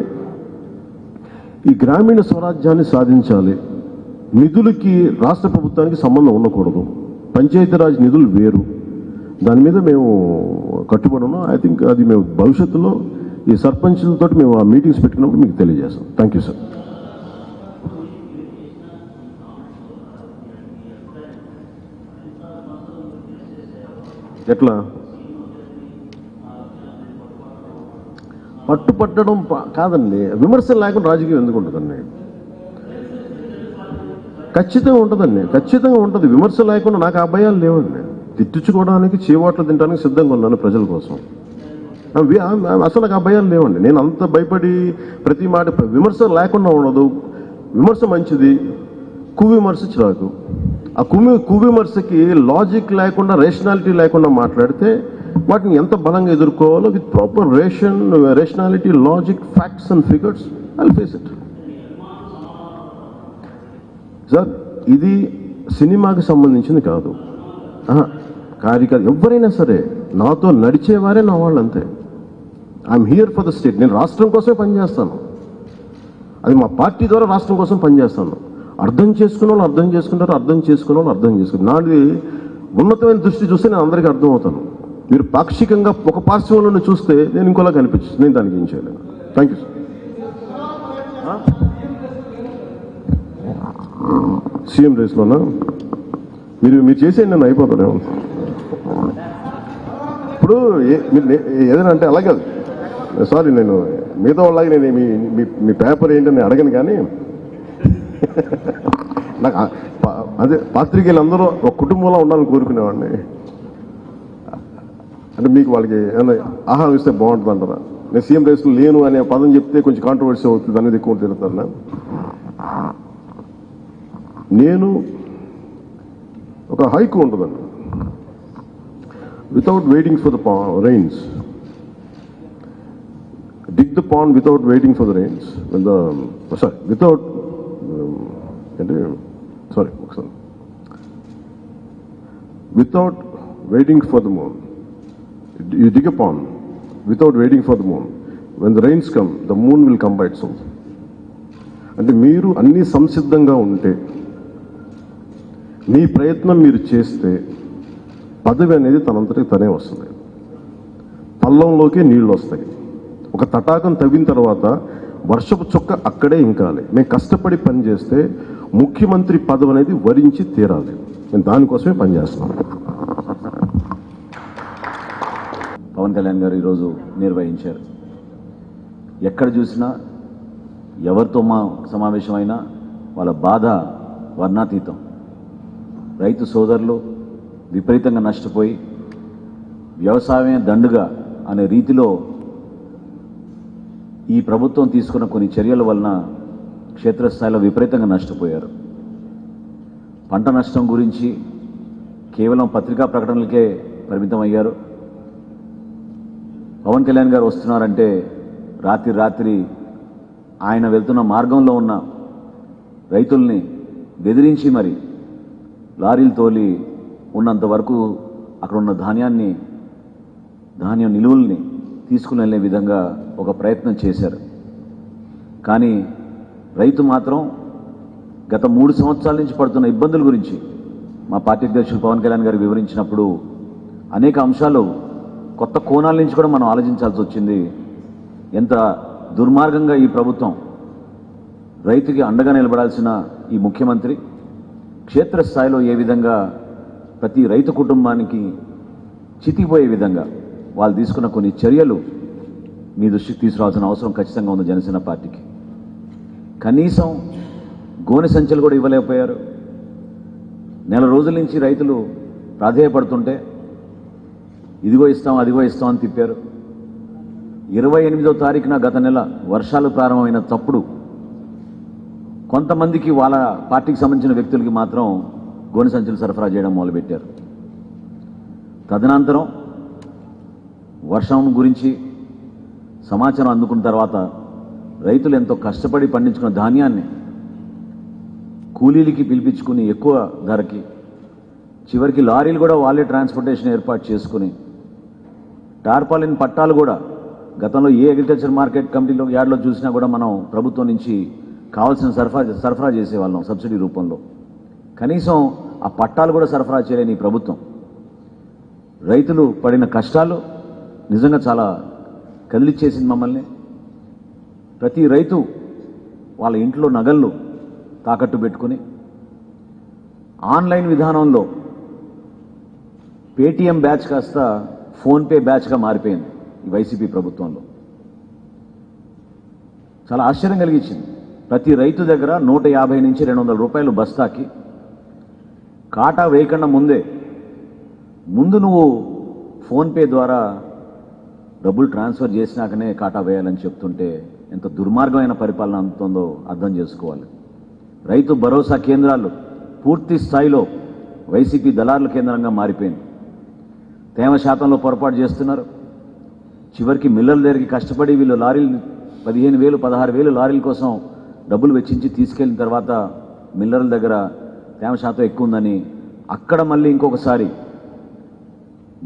Speaker 2: ఈ గ్రామీణ స్వరాజ్యాన్ని సాధించాలి. నిధులకి రాష్ట్ర ప్రభుత్వానికి సంబంధం ఉండకూడదు. పంచాయతీరాజ్ నిధులు వేరు. దాని మీద మేము కట్టుబడి ఉన్నాం ఐ థింక్ అది మేము భవిష్యత్తులో ఈ సర్పంచ్లతో మేము ఆ మీటింగ్స్ పెట్టినప్పుడు మీకు తెలియజేస్తాం. థ్యాంక్ యూ సార్ ఎట్లా? పట్టుపట్టడం కాదండి. విమర్శలు లేకుండా రాజకీయం ఎందుకు ఉంటుందండి ఖచ్చితంగా ఉంటుందండి. ఖచ్చితంగా ఉంటుంది. విమర్శ లేకుండా నాకు ఆ భయాలు లేవండి. తిట్టించుకోవడానికి చీవాట్లు తినడానికి సిద్ధంగా ఉన్నాను ప్రజల కోసం. అసలు నాకు ఆ భయాలు లేవండి. నేను అంత భయపడి ప్రతి మాట విమర్శ లేకుండా ఉండదు. విమర్శ మంచిది. కువిమర్శ చిరాకు ఆ కువి కువిమర్శకి లాజిక్ లేకుండా రేషనాలిటీ లేకుండా మాట్లాడితే వాటిని ఎంత బలంగా ఎదుర్కోవాలో with proper ration rationality logic facts and figures I face it sir ఇది సినిమాకి సంబంధించింది కాదు. కార్యకర్త ఎవరైనా సరే నాతో నడిచేవారే నా వాళ్ళు అంతే I'm here for the state నేను రాష్ట్రం కోసమే పనిచేస్తాను. అది మా పార్టీ ద్వారా రాష్ట్రం కోసం పనిచేస్తాను. అర్థం చేసుకున్న వాళ్ళు అర్థం చేసుకుంటారు అర్థం చేసుకున్న వాళ్ళు అర్థం చేసుకుంటారు. నాది ఉన్నతమైన దృష్టి చూస్తే నేను అందరికీ అర్థమవుతాను. మీరు పాక్షికంగా ఒక పార్శ్వంలో చూస్తే నేను ఇంకోలా కనిపించచ్చు నేను దానికి ఏం చేయలేను. థ్యాంక్ యూ సార్ సీఎం రేస్లోనా? మీరు మీరు చేసేయండి నన్ను అయిపోతాను ఇప్పుడు ఏ- మీరు ఏదైనా అంటే అలాగే కాదు. సారీ నేను మిగతా వాళ్ళకి నేను మీ మీ- మీ పేపర్ ఏంటని అడగను కానీ నాకు పా- అదే పాత్రికేయులు అందరూ ఒక కుటుంబంలో ఉండాలని కోరుకునేవాడిని. అంటే మీకు వాళ్ళకి ఏమైనా ఆహా ఇస్తే బాగుంటుంది అంటారా? నేను సీఎం రేస్లో లేను అనే పదం చెప్తే కొంచెం కాంట్రవర్సీ అవుతుంది అనేది ఎక్కువ తిరుగుతాను నేను ఒక హైక్ ఉంటుందండి. Without waiting for the rains dig the pond without waiting for the rains the sorry without అంటే సారీ ఒకసారి without waiting for the moon you dig a pond without waiting for the moon when the rains come the moon will come so అంటే మీరు అన్నీ సంసిద్ధంగా ఉంటే మీ ప్రయత్నం మీరు చేస్తే పదవి అనేది తనంతటికి తనే వస్తుంది. పల్లంలోకి నీళ్ళు వస్తాయి. ఒక తటాకం తవ్విన తర్వాత వర్షపు చుక్క అక్కడే ఇంకాలి. మేము కష్టపడి పని చేస్తే ముఖ్యమంత్రి పదవి అనేది వరించి తీరాలి. నేను దానికోసమే పనిచేస్తున్నాం
Speaker 1: పవన్ కళ్యాణ్ గారు ఈరోజు నిర్వహించారు. ఎక్కడ చూసినా ఎవరితో మా సమావేశమైనా వాళ్ళ బాధ వర్ణాతీతం. రైతు సోదరులు విపరీతంగా నష్టపోయి వ్యవసాయమే దండుగా అనే రీతిలో ఈ ప్రభుత్వం తీసుకున్న కొన్ని చర్యల వలన క్షేత్రస్థాయిలో విపరీతంగా నష్టపోయారు. పంట నష్టం గురించి కేవలం పత్రికా ప్రకటనలకే పరిమితం అయ్యారు పవన్ కళ్యాణ్ గారు వస్తున్నారంటే రాత్రి రాత్రి ఆయన వెళ్తున్న మార్గంలో ఉన్న రైతుల్ని బెదిరించి మరి లారీలు తోలి ఉన్నంత వరకు అక్కడ ఉన్న ధాన్యాన్ని ధాన్యం నిలువల్ని తీసుకుని వెళ్ళే విధంగా ఒక ప్రయత్నం చేశారు. కానీ రైతు మాత్రం గత మూడు సంవత్సరాల నుంచి పడుతున్న ఇబ్బందుల గురించి మా పార్టీ అధ్యక్షులు పవన్ కళ్యాణ్ గారు వివరించినప్పుడు అనేక అంశాలు కొత్త కోణాల నుంచి కూడా మనం ఆలోచించాల్సి వచ్చింది. ఎంత దుర్మార్గంగా ఈ ప్రభుత్వం రైతుకి అండగా నిలబడాల్సిన ఈ ముఖ్యమంత్రి క్షేత్రస్థాయిలో ఏ విధంగా ప్రతి రైతు కుటుంబానికి చితికిపోయే విధంగా వాళ్ళు తీసుకున్న కొన్ని చర్యలు మీ దృష్టికి తీసుకురావాల్సిన అవసరం ఖచ్చితంగా ఉంది జనసేన పార్టీకి. కనీసం గోనె సంచులు కూడా ఇవ్వలేకపోయారు. నెల రోజుల నుంచి రైతులు ప్రాధేయపడుతుంటే ఇదిగో ఇస్తాం అదిగో ఇస్తాం అని తిప్పారు. ఇరవై ఎనిమిదో తారీఖున గత నెల వర్షాలు ప్రారంభమైన తప్పుడు కొంతమందికి వాళ్ళ పార్టీకి సంబంధించిన వ్యక్తులకి మాత్రం గోనె సంచులు సరఫరా చేయడం మొదలుపెట్టారు. తదనంతరం వర్షం గురించి సమాచారం అందుకున్న తర్వాత రైతులు ఎంతో కష్టపడి పండించుకున్న ధాన్యాన్ని కూలీలకి పిలిపించుకుని ఎక్కువ ధరకి చివరికి లారీలు కూడా వాళ్ళే ట్రాన్స్పోర్టేషన్ ఏర్పాటు చేసుకుని టార్పాలిన్ పట్టాలు కూడా గతంలో ఏ అగ్రికల్చర్ మార్కెట్ కమిటీలో యార్డ్లో చూసినా కూడా మనం ప్రభుత్వం నుంచి కావాల్సిన సరఫరా సరఫరా చేసేవాళ్ళం సబ్సిడీ రూపంలో. కనీసం ఆ పట్టాలు కూడా సరఫరా చేయలేని ఈ ప్రభుత్వం. రైతులు పడిన కష్టాలు నిజంగా చాలా కదిలిచ్చేసింది మమ్మల్ని. ప్రతి రైతు వాళ్ళ ఇంట్లో నగళ్ళు తాకట్టు పెట్టుకుని ఆన్లైన్ విధానంలో పేటీఎం బ్యాచ్ కాస్త ఫోన్పే బ్యాచ్గా మారిపోయింది ఈ వైసీపీ ప్రభుత్వంలో. చాలా ఆశ్చర్యం కలిగించింది. ప్రతి రైతు దగ్గర నూట యాభై నుంచి రెండు వందల రూపాయలు బస్తాకి. కాటా వేయకుండా ముందే ముందు నువ్వు ఫోన్పే ద్వారా డబ్బులు ట్రాన్స్ఫర్ చేసినాకనే కాటా వేయాలని చెప్తుంటే ఎంత దుర్మార్గమైన పరిపాలన అందుతుందో అర్థం చేసుకోవాలి. రైతు భరోసా కేంద్రాలు పూర్తి స్థాయిలో వైసీపీ దళారుల కేంద్రంగా మారిపోయింది. తేమ శాతంలో పొరపాటు చేస్తున్నారు. చివరికి మిల్లర్ల దగ్గరికి కష్టపడి వీళ్ళు లారీలు పదిహేను వేలు పదహారు వేలు లారీల కోసం డబ్బులు వెచ్చించి తీసుకెళ్ళిన తర్వాత మిల్లర్ల దగ్గర తేమ శాతం ఎక్కువ ఉందని అక్కడ మళ్ళీ ఇంకొకసారి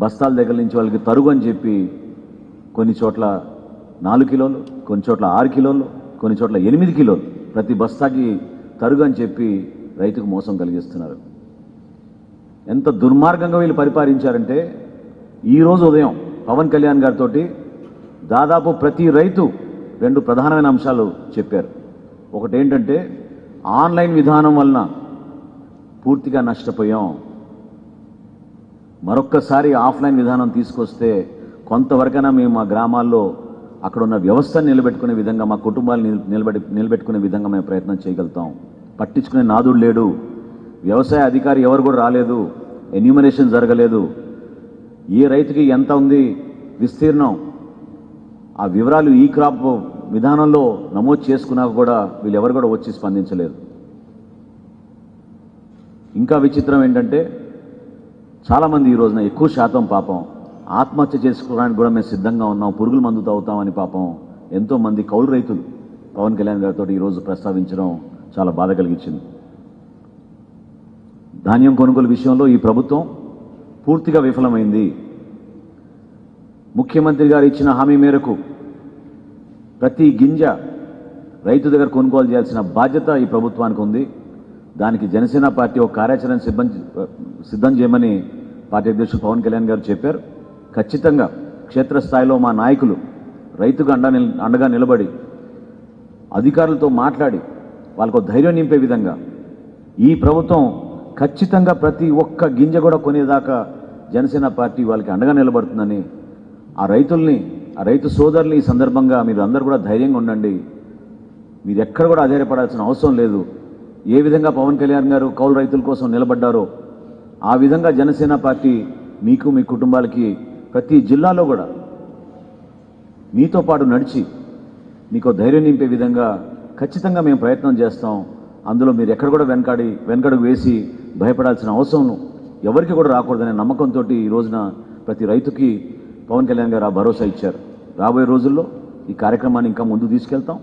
Speaker 1: బస్తాల దగ్గర నుంచి వాళ్ళకి తరుగు అని చెప్పి కొన్ని చోట్ల నాలుగు కిలోలు కొన్ని చోట్ల ఆరు కిలోలు కొన్ని చోట్ల ఎనిమిది కిలోలు ప్రతి బస్తాకి తరుగు అని చెప్పి రైతుకు మోసం కలిగిస్తున్నారు. ఎంత దుర్మార్గంగా వీళ్ళు పరిపాలించారంటే ఈరోజు ఉదయం పవన్ కళ్యాణ్ గారితో దాదాపు ప్రతి రైతు రెండు ప్రధానమైన అంశాలు చెప్పారు. ఒకటి ఏంటంటే ఆన్లైన్ విధానం వలన పూర్తిగా నష్టపోయాం. మరొక్కసారి ఆఫ్లైన్ విధానం తీసుకొస్తే కొంతవరకైనా మేము మా గ్రామాల్లో అక్కడ ఉన్న వ్యవస్థను నిలబెట్టుకునే విధంగా మా కుటుంబాలు నిలబెట్టి నిలబెట్టుకునే విధంగా మేము ప్రయత్నం చేయగలుగుతాం. పట్టించుకునే నాదుడు లేడు. వ్యవసాయ అధికారి ఎవరు కూడా రాలేదు. ఎన్యూమరేషన్ జరగలేదు. ఏ రైతుకి ఎంత ఉంది విస్తీర్ణం. ఆ వివరాలు ఈ క్రాప్ విధానంలో నమోదు చేసుకున్నాక కూడా వీళ్ళు ఎవరు కూడా వచ్చి స్పందించలేదు. ఇంకా విచిత్రం ఏంటంటే చాలామంది ఈ రోజున ఎక్కువ శాతం పాపం ఆత్మహత్య చేసుకోవడానికి కూడా మేము సిద్ధంగా ఉన్నాం పురుగుల మందు తాగుతామని పాపం ఎంతోమంది కౌలు రైతులు పవన్ కళ్యాణ్ గారితో ఈరోజు ప్రస్తావించడం చాలా బాధ కలిగించింది. ధాన్యం కొనుగోలు విషయంలో ఈ ప్రభుత్వం పూర్తిగా విఫలమైంది. ముఖ్యమంత్రి గారు ఇచ్చిన హామీ మేరకు ప్రతి గింజ రైతు దగ్గర కొనుగోలు చేయాల్సిన బాధ్యత ఈ ప్రభుత్వానికి ఉంది. దానికి జనసేన పార్టీ ఒక కార్యాచరణ సిద్ధం సిద్ధం చేయమని పార్టీ అధ్యక్షుడు పవన్ కళ్యాణ్ గారు చెప్పారు. ఖచ్చితంగా క్షేత్రస్థాయిలో మా నాయకులు రైతుకు అండ అండగా నిలబడి అధికారులతో మాట్లాడి వాళ్ళకు ధైర్యం నింపే విధంగా ఈ ప్రభుత్వం ఖచ్చితంగా ప్రతి ఒక్క గింజ కూడా కొనేదాకా జనసేన పార్టీ వాళ్ళకి అండగా నిలబడుతుందని ఆ రైతుల్ని ఆ రైతు సోదరులు ఈ సందర్భంగా మీరు అందరూ కూడా ధైర్యంగా ఉండండి. మీరు ఎక్కడ కూడా ఆధారపడాల్సిన అవసరం లేదు. ఏ విధంగా పవన్ కళ్యాణ్ గారు కౌలు రైతుల కోసం నిలబడ్డారో ఆ విధంగా జనసేన పార్టీ మీకు మీ కుటుంబాలకి ప్రతి జిల్లాలో కూడా మీతో పాటు నడిచి మీకు ధైర్యం నింపే విధంగా ఖచ్చితంగా మేము ప్రయత్నం చేస్తాం. అందులో మీరు ఎక్కడ కూడా వెనకాడి వెనకడుగు వేసి భయపడాల్సిన అవసరం ఎవరికి కూడా రాకూడదనే నమ్మకంతో ఈ రోజున ప్రతి రైతుకి పవన్ కళ్యాణ్ గారు ఆ భరోసా ఇచ్చారు. రాబోయే రోజుల్లో ఈ కార్యక్రమాన్ని ఇంకా ముందు తీసుకెళ్తాం.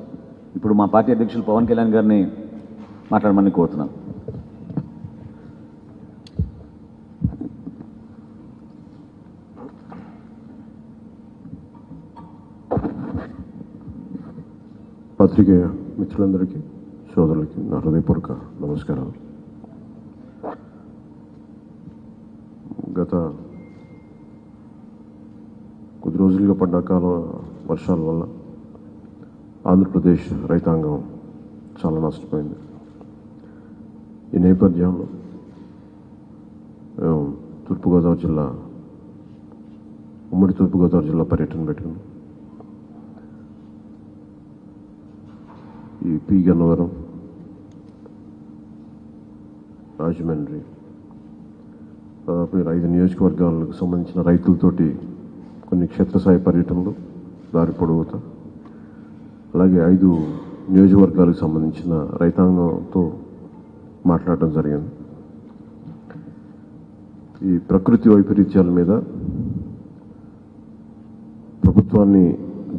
Speaker 1: ఇప్పుడు మా పార్టీ అధ్యక్షులు పవన్ కళ్యాణ్ గారిని మాట్లాడమని కోరుతున్నాను
Speaker 2: పత్రిక మిత్రులందరికీ సోదరులకి నా హృదయపూర్వక నమస్కారాలు. గత కొద్ది రోజులుగా పడ్డ కాలం వర్షాల వల్ల ఆంధ్రప్రదేశ్ రైతాంగం చాలా నష్టపోయింది. ఈ నేపథ్యంలో మేము తూర్పుగోదావరి జిల్లా ఉమ్మడి తూర్పుగోదావరి జిల్లా పర్యటన పెట్టాము ఈ పి గన్నవరం రాజమండ్రి దాదాపు ఐదు నియోజకవర్గాలకు సంబంధించిన రైతులతోటి కొన్ని క్షేత్రస్థాయి పర్యటనలు దారి పొడవుతా అలాగే ఐదు నియోజకవర్గాలకు సంబంధించిన రైతాంగంతో మాట్లాడటం జరిగింది. ఈ ప్రకృతి వైపరీత్యాల మీద ప్రభుత్వాన్ని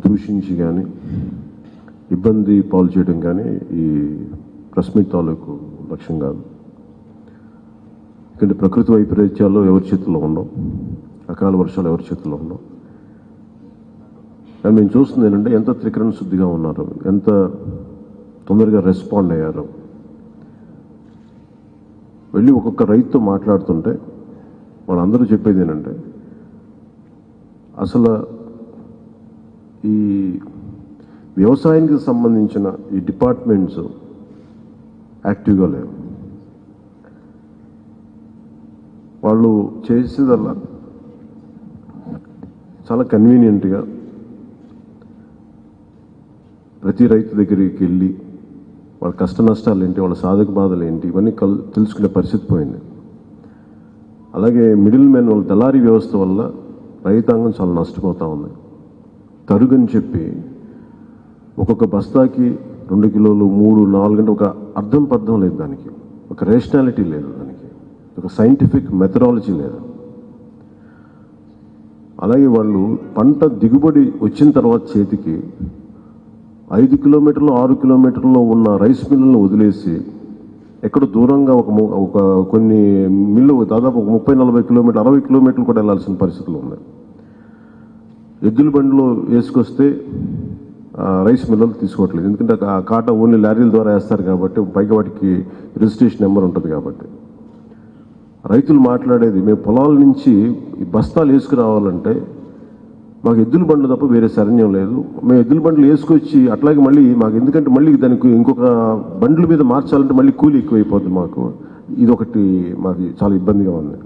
Speaker 2: దూషించి కానీ ఇబ్బంది పాలు చేయడం కానీ ఈ ప్రెస్ మీట్ తాలూకు లక్ష్యం కాదు. ఎందుకంటే ప్రకృతి వైపరీత్యాలు ఎవరి చేతుల్లో ఉండవు? అకాల వర్షాలు ఎవరి చేతుల్లో ఉండవు? మేము చూస్తుంది ఏంటంటే ఎంత త్రికరణ శుద్ధిగా ఉన్నారు ఎంత తొందరగా రెస్పాండ్ అయ్యారు. వెళ్ళి ఒక్కొక్క రైతుతో మాట్లాడుతుంటే వాళ్ళందరూ చెప్పేది ఏంటంటే అసలు ఈ వ్యవసాయానికి సంబంధించిన ఈ డిపార్ట్మెంట్స్ యాక్టివ్గా లేవు. వాళ్ళు చేసేదల్లా చాలా కన్వీనియంట్గా ప్రతి రైతు దగ్గరికి వెళ్ళి వాళ్ళ కష్ట నష్టాలు ఏంటి వాళ్ళ సాధక బాధలు ఏంటి ఇవన్నీ కల్ తెలుసుకునే పరిస్థితి పోయింది. అలాగే మిడిల్ మెన్ వాళ్ళ దళారీ వ్యవస్థ వల్ల రైతాంగం చాలా నష్టపోతూ ఉంది. తరుగుని చెప్పి ఒక్కొక్క బస్తాకి రెండు కిలోలు మూడు నాలుగు అంటే ఒక అర్థం పర్థం లేదు దానికి. ఒక రేషనాలిటీ లేదు దానికి. ఒక సైంటిఫిక్ మెథడాలజీ లేదు. అలాగే వాళ్ళు పంట దిగుబడి వచ్చిన తర్వాత చేతికి ఐదు కిలోమీటర్లు ఆరు కిలోమీటర్లో ఉన్న రైస్ మిల్లులను వదిలేసి ఎక్కడ దూరంగా ఒక ము- ఒక కొన్ని మిల్లు దాదాపు ఒక ముప్పై నలభై కిలోమీటర్లు అరవై కిలోమీటర్లు కూడా వెళ్ళాల్సిన పరిస్థితులు ఉన్నాయి. ఎద్దుల బండిలో వేసుకొస్తే రైస్ మిల్లలు తీసుకోవట్లేదు. ఎందుకంటే ఆ కాట ఓన్లీ లారీల ద్వారా వేస్తారు కాబట్టి పైగా వాటికి రిజిస్ట్రేషన్ నెంబర్ ఉంటుంది కాబట్టి. రైతులు మాట్లాడేది మేము పొలాల నుంచి ఈ బస్తాలు వేసుకురావాలంటే మాకు ఎద్దుల బండ్లు తప్ప వేరే శరణ్యం లేదు. మేము ఎద్దుల బండ్లు వేసుకొచ్చి అట్లాగే మళ్ళీ మాకు ఎందుకంటే మళ్ళీ దానికి ఇంకొక బండ్ల మీద మార్చాలంటే మళ్ళీ కూలి ఎక్కువైపోతుంది మాకు. ఇది ఒకటి మాకు చాలా ఇబ్బందిగా ఉంది.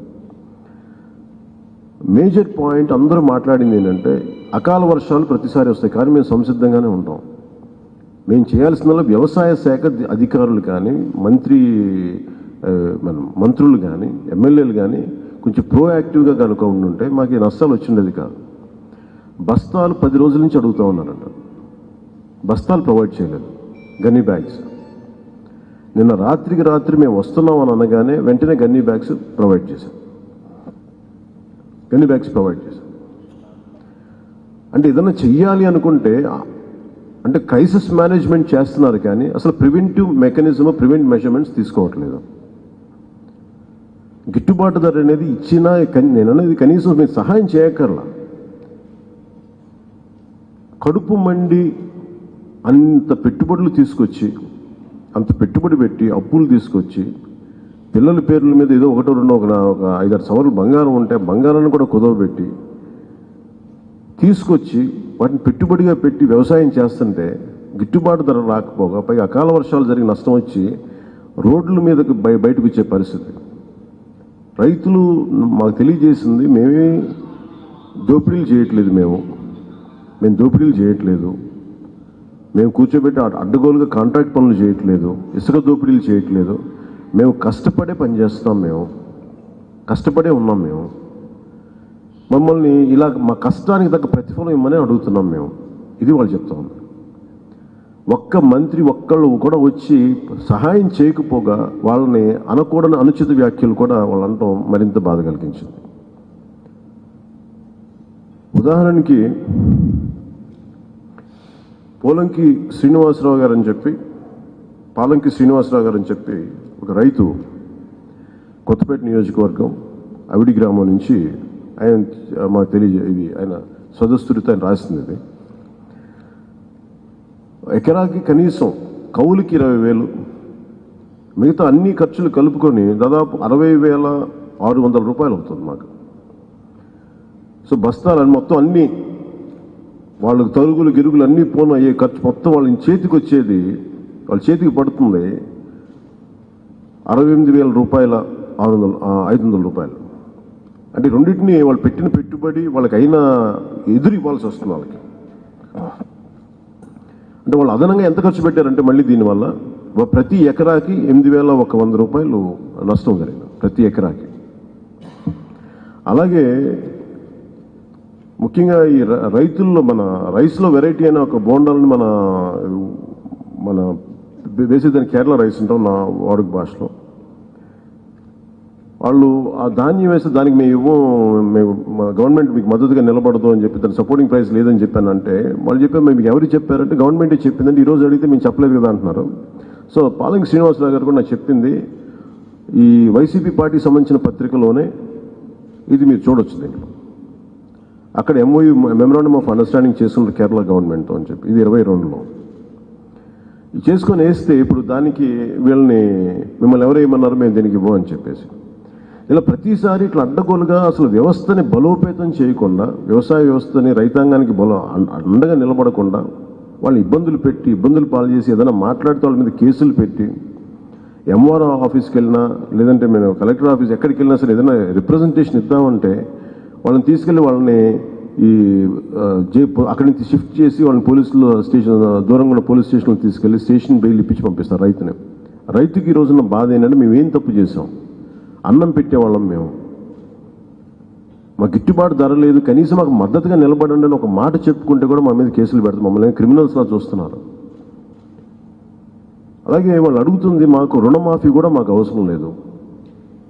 Speaker 2: మేజర్ పాయింట్ అందరూ మాట్లాడింది ఏంటంటే అకాల వర్షాలు ప్రతిసారి వస్తాయి కానీ మేము సంసిద్ధంగానే ఉంటాం. మేము చేయాల్సిన వ్యవసాయ శాఖ అధికారులు కానీ మంత్రి మన మంత్రులు కానీ ఎమ్మెల్యేలు కానీ కొంచెం ప్రోయాక్టివ్గా కనుక ఉండుంటే మాకు ఈ నష్టాలు వచ్చిండేది కాదు. బస్తాలు పది రోజుల నుంచి అడుగుతూ ఉన్నారంట. బస్తాలు ప్రొవైడ్ చేయలేదు. Gunny bags. నిన్న రాత్రికి రాత్రి మేము వస్తున్నాం అని అనగానే వెంటనే గన్నీ బ్యాగ్స్ ప్రొవైడ్ చేశాం గన్నీ బ్యాగ్స్ ప్రొవైడ్ చేశాం అంటే ఏదైనా చెయ్యాలి అనుకుంటే అంటే క్రైసిస్ మేనేజ్మెంట్ చేస్తున్నారు కానీ అసలు ప్రివెంటివ్ మెకానిజం ప్రివెంట్ మెజర్మెంట్స్ తీసుకోవట్లేదు. గిట్టుబాటు ధర అనేది ఇచ్చినా నేను అనేది కనీసం మీరు సహాయం చేయక్కర్లా. కడుపు మండి అంత పెట్టుబడులు తీసుకొచ్చి అంత పెట్టుబడి పెట్టి అప్పులు తీసుకొచ్చి పిల్లల పేర్ల మీద ఏదో ఒకటో రెండో ఒక ఒక ఐదారు సవర్లు బంగారం ఉంటే బంగారాన్ని కూడా కుదవబెట్టి తీసుకొచ్చి వాటిని పెట్టుబడిగా పెట్టి వ్యవసాయం చేస్తుంటే గిట్టుబాటు ధర రాకపోగా పైగా అకాల వర్షాలు జరిగి నష్టం వచ్చి రోడ్ల మీదకి బయ బయటకు వచ్చే పరిస్థితి. రైతులు మాకు తెలియజేసింది మేమే దోపిడీలు చేయట్లేదు మేము. మేము దోపిడీలు చేయట్లేదు. మేము కూర్చోబెట్టి అడ్డగోలుగా కాంట్రాక్ట్ పనులు చేయట్లేదు. ఇసుక దోపిడీలు చేయట్లేదు. మేము కష్టపడే పని చేస్తాం మేము. కష్టపడే ఉన్నాం మేము. మమ్మల్ని ఇలా మా కష్టానికి తగ్గ ప్రతిఫలం ఇమ్మని అడుగుతున్నాం మేము. ఇది వాళ్ళు చెప్తా ఉన్నారు. ఒక్క మంత్రి ఒక్కళ్ళు కూడా వచ్చి సహాయం చేయకపోగా వాళ్ళని అనకూడని అనుచిత వ్యాఖ్యలు కూడా వాళ్ళు అంటాం మరింత బాధ కలిగించింది. ఉదాహరణకి పోలంకి శ్రీనివాసరావు గారు అని చెప్పి పాలంకి శ్రీనివాసరావు గారు అని చెప్పి ఒక రైతు కొత్తపేట నియోజకవర్గం అవిడి గ్రామం నుంచి ఆయన మాకు తెలియజే ఇది ఆయన సదస్సుడితో ఆయన రాసింది ఇది. ఎకరాకి కనీసం కౌలుకి ఇరవై వేలు మిగతా అన్ని ఖర్చులు కలుపుకొని దాదాపు అరవై వేల ఆరు వందల రూపాయలు అవుతుంది మాకు. సో బస్తాలు మొత్తం అన్ని వాళ్ళకి తరుగులు గిరుగులు అన్నీ పోను అయ్యే ఖర్చు మొత్తం వాళ్ళ చేతికి వచ్చేది వాళ్ళ చేతికి పడుతుంది. అరవై ఎనిమిది వేల రూపాయల ఆరు వందల ఐదు వందల రూపాయలు. అంటే రెండింటిని వాళ్ళు పెట్టిన పెట్టుబడి వాళ్ళకి అయినా ఎదురు ఇవ్వాల్సి వస్తుంది వాళ్ళకి. అంటే వాళ్ళు అదనంగా ఎంత ఖర్చు పెట్టారంటే మళ్ళీ దీనివల్ల ప్రతి ఎకరాకి ఎనిమిది వేల ఒక వంద రూపాయలు నష్టం జరిగింది. ప్రతి ఎకరాకి. అలాగే ముఖ్యంగా ఈ రైతుల్లో మన రైస్లో వెరైటీ అనే ఒక బోండాలని మన మన వేసేదాన్ని కేరళ రైస్ ఉంటాం నా వాడుక భాషలో. వాళ్ళు ఆ ధాన్యం వేస్తే దానికి మేము ఇవ్వం మేము మా గవర్నమెంట్ మీకు మద్దతుగా నిలబడదు అని చెప్పి దాని సపోర్టింగ్ ప్రైస్ లేదని చెప్పానంటే వాళ్ళు చెప్పారు మీకు ఎవరు చెప్పారంటే గవర్నమెంటే చెప్పిందంటే ఈ రోజు అడిగితే మేము చెప్పలేదు కదా అంటున్నారు. సో పాలంగి శ్రీనివాసరావు గారు కూడా నాకు చెప్పింది ఈ వైసీపీ పార్టీకి సంబంధించిన పత్రికలోనే ఇది మీరు చూడొచ్చు దీంట్లో. అక్కడ ఎంఓయూ మెమరాండమ్ ఆఫ్ అండర్స్టాండింగ్ చేసుకున్నారు కేరళ గవర్నమెంట్తో అని చెప్పి. ఇది ఇరవై రెండులో. ఇది చేసుకొని వేస్తే ఇప్పుడు దానికి వీళ్ళని మిమ్మల్ని ఎవరేమన్నారు మేము దీనికి ఇవ్వం అని చెప్పేసి. ఇలా ప్రతిసారి ఇట్లా అడ్డగోలుగా అసలు వ్యవస్థని బలోపేతం చేయకుండా వ్యవసాయ వ్యవస్థని రైతాంగానికి బలో అండగా నిలబడకుండా వాళ్ళు ఇబ్బందులు పెట్టి ఇబ్బందులు పాలు చేసి ఏదైనా మాట్లాడితే వాళ్ళ మీద కేసులు పెట్టి ఎంఆర్ఓ ఆఫీస్కి వెళ్ళినా లేదంటే మేము కలెక్టర్ ఆఫీస్ ఎక్కడికి వెళ్ళినా సరే ఏదైనా రిప్రజెంటేషన్ ఇద్దామంటే వాళ్ళని తీసుకెళ్ళి వాళ్ళని ఈ జే అక్కడి నుంచి షిఫ్ట్ చేసి వాళ్ళని పోలీసులు స్టేషన్ దూరంగా ఉన్న పోలీస్ స్టేషన్లో తీసుకెళ్ళి స్టేషన్ బెయిల్ ఇప్పించి పంపిస్తారు రైతుని. రైతుకి ఈ రోజున బాధ ఏంటంటే మేము ఏం తప్పు చేసాం అన్నం పెట్టేవాళ్ళం మేము. మా గిట్టుబాటు ధర లేదు కనీసం మాకు మద్దతుగా నిలబడండి అని ఒక మాట చెప్పుకుంటే కూడా మా మీద కేసులు పెడతాం మమ్మల్ని క్రిమినల్స్ లా చూస్తున్నారు. అలాగే వాళ్ళు అడుగుతుంది మాకు రుణమాఫీ కూడా మాకు అవసరం లేదు.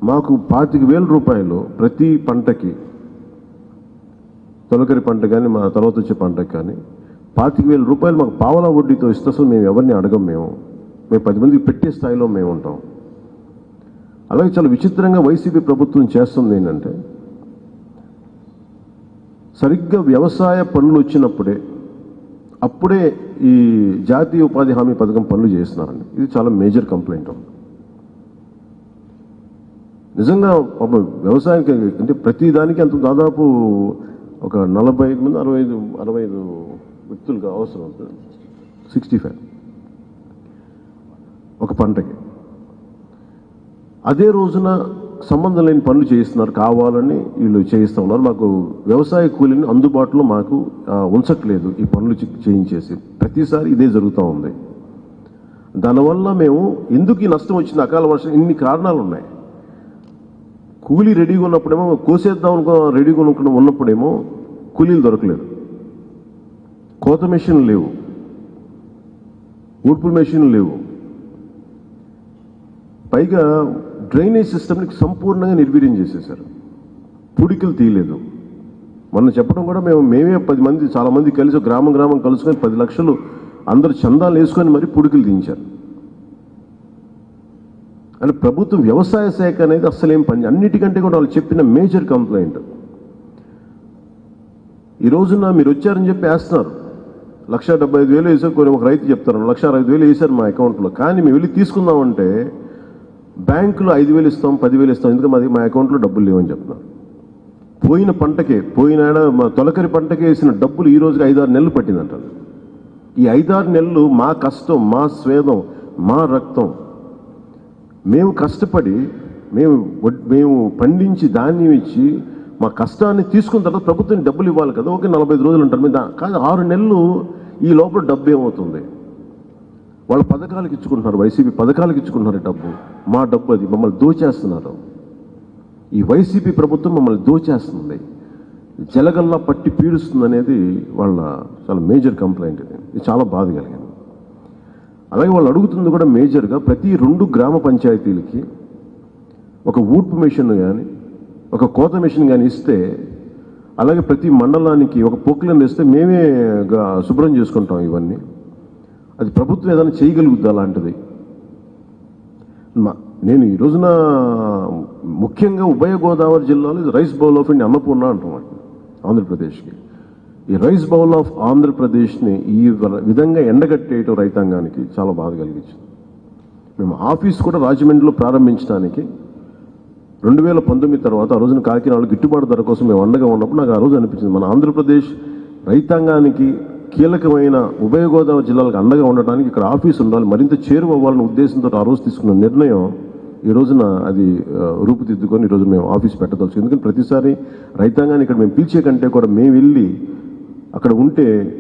Speaker 2: మాకు పాతిక వేల రూపాయలు ప్రతి పంటకి తొలకరి పంట కానీ మా తర్వాత వచ్చే పంటకు కానీ పాతిక వేల రూపాయలు మాకు పావలా వడ్డీతో ఇస్తే అసలు మేము ఎవరిని అడగం మేము. మేము పది మందికి పెట్టే స్థాయిలో మేము ఉంటాం. అలాగే చాలా విచిత్రంగా వైసీపీ ప్రభుత్వం చేస్తుంది ఏంటంటే సరిగ్గా వ్యవసాయ పనులు వచ్చినప్పుడే అప్పుడే ఈ జాతీయ ఉపాధి హామీ పథకం పనులు చేస్తున్నారండి. ఇది చాలా మేజర్ కంప్లైంట్ నిజంగా పాపం వ్యవసాయానికి అంటే ప్రతి దానికి అంత దాదాపు ఒక నలభై ఐదు మంది అరవై ఐదు అరవై ఐదు వ్యక్తులుగా అవసరం అవుతుంది సిక్స్టీ ఫైవ్. ఒక పంటకి. అదే రోజున సంబంధం లేని పనులు చేయిస్తున్నారు కావాలని వీళ్ళు చేయిస్తూ ఉన్నారు. మాకు వ్యవసాయ కూలీని అందుబాటులో మాకు ఉంచట్లేదు ఈ పనులు చేయించేసి. ప్రతిసారి ఇదే జరుగుతూ ఉంది. దానివల్ల మేము ఎందుకు ఈ నష్టం వచ్చింది? అకాల వర్షం ఇన్ని కారణాలు ఉన్నాయి కూలీ రెడీగా ఉన్నప్పుడేమో కోసేద్దాం అనుకో రెడీగా అనుకున్న ఉన్నప్పుడేమో కూలీలు దొరకలేదు. కోత మెషిన్లు లేవు. ఊడ్పు మెషిన్లు లేవు. పైగా డ్రైనేజ్ సిస్టమ్ని సంపూర్ణంగా నిర్వీర్యం చేసేశారు. పుడికలు తీయలేదు. మొన్న చెప్పడం కూడా మేము మేమే పది మంది చాలా మంది కలిసి గ్రామం గ్రామం కలుసుకొని పది లక్షలు అందరు చందాలు వేసుకొని మరి పుడికలు తీయించారు. అంటే ప్రభుత్వ వ్యవసాయ శాఖ అనేది అస్సలు ఏం పని అన్నిటికంటే కూడా వాళ్ళు చెప్పిన మేజర్ కంప్లైంట్. ఈ రోజున మీరు వచ్చారని చెప్పి వేస్తున్నారు. లక్ష డెబ్బై ఐదు వేలు వేసారు కొన్ని ఒక రైతు చెప్తారు. లక్ష అరవై ఐదు వేలు వేశారు మా అకౌంట్లో. కానీ మేము వెళ్ళి తీసుకుందామంటే బ్యాంకులో ఐదు వేలు ఇస్తాం పదివేలు ఇస్తాం. ఎందుకంటే మాది మా అకౌంట్లో డబ్బులు లేవని చెప్తున్నారు. పోయిన పంటకే పోయిన మా తొలకరి పంటకే వేసిన డబ్బులు ఈ రోజుకి ఐదారు నెలలు పట్టిందంటారు ఈ ఐదారు నెలలు మా కష్టం మా స్వేదం మా రక్తం మేము కష్టపడి మేము వడ్- మేము పండించి ధాన్యం ఇచ్చి మా కష్టాన్ని తీసుకున్న తర్వాత ప్రభుత్వం డబ్బులు ఇవ్వాలి కదా ఓకే నలభై ఐదు రోజులు ఉంటారు. మీద కాదు ఆరు నెలలు ఈ లోపల డబ్బు ఏమవుతుంది? వాళ్ళ పథకాలకు ఇచ్చుకుంటున్నారు వైసీపీ పథకాలకు ఇచ్చుకుంటున్నారు డబ్బు. మా డబ్బు అది మమ్మల్ని దోచేస్తున్నారు. ఈ వైసీపీ ప్రభుత్వం మమ్మల్ని దోచేస్తుంది. జలగల్లా పట్టి పీడుస్తుంది అనేది వాళ్ళ చాలా మేజర్ కంప్లైంట్ ఇది. ఇది చాలా బాధ కలిగింది. అలాగే వాళ్ళు అడుగుతుంది కూడా మేజర్గా ప్రతి రెండు గ్రామ పంచాయతీలకి ఒక ఊడ్పు మిషన్ కానీ ఒక కోత మెషిన్ కానీ ఇస్తే అలాగే ప్రతి మండలానికి ఒక పొక్కులను ఇస్తే మేమే శుభ్రం చేసుకుంటాం ఇవన్నీ. అది ప్రభుత్వం ఏదైనా చేయగలుగుద్ది అలాంటిది? మా- నేను ఈ రోజున ముఖ్యంగా ఉభయ గోదావరి జిల్లాలో ఇది rice bowl of India Annapurna అంటాం ఆంధ్రప్రదేశ్కి. ఈ రైస్ బౌల్ ఆఫ్ ఆంధ్రప్రదేశ్ని ఈ విధంగా ఎండగట్టేయటం రైతాంగానికి చాలా బాధ కలిగించింది. మేము ఆఫీస్ కూడా రాజమండ్రిలో ప్రారంభించడానికి రెండు వేల పంతొమ్మిది తర్వాత ఆ రోజున కాకినాడలో గిట్టుబాటు ధర కోసం మేము అండగా ఉన్నప్పుడు నాకు ఆ రోజు అనిపించింది. మన ఆంధ్రప్రదేశ్ రైతాంగానికి కీలకమైన ఉభయ గోదావరి జిల్లాలకు అండగా ఉండటానికి ఇక్కడ ఆఫీస్ ఉండాలి మరింత చేరువ అవ్వాలనే ఉద్దేశంతో ఆ రోజు తీసుకున్న నిర్ణయం ఈ రోజున అది రూపుదిద్దుకొని ఈ రోజు మేము ఆఫీస్ పెట్టదలుచు ఎందుకంటే ప్రతిసారి రైతాంగాన్ని ఇక్కడ మేము పిలిచే కంటే కూడా మేము వెళ్ళి అక్కడ ఉంటే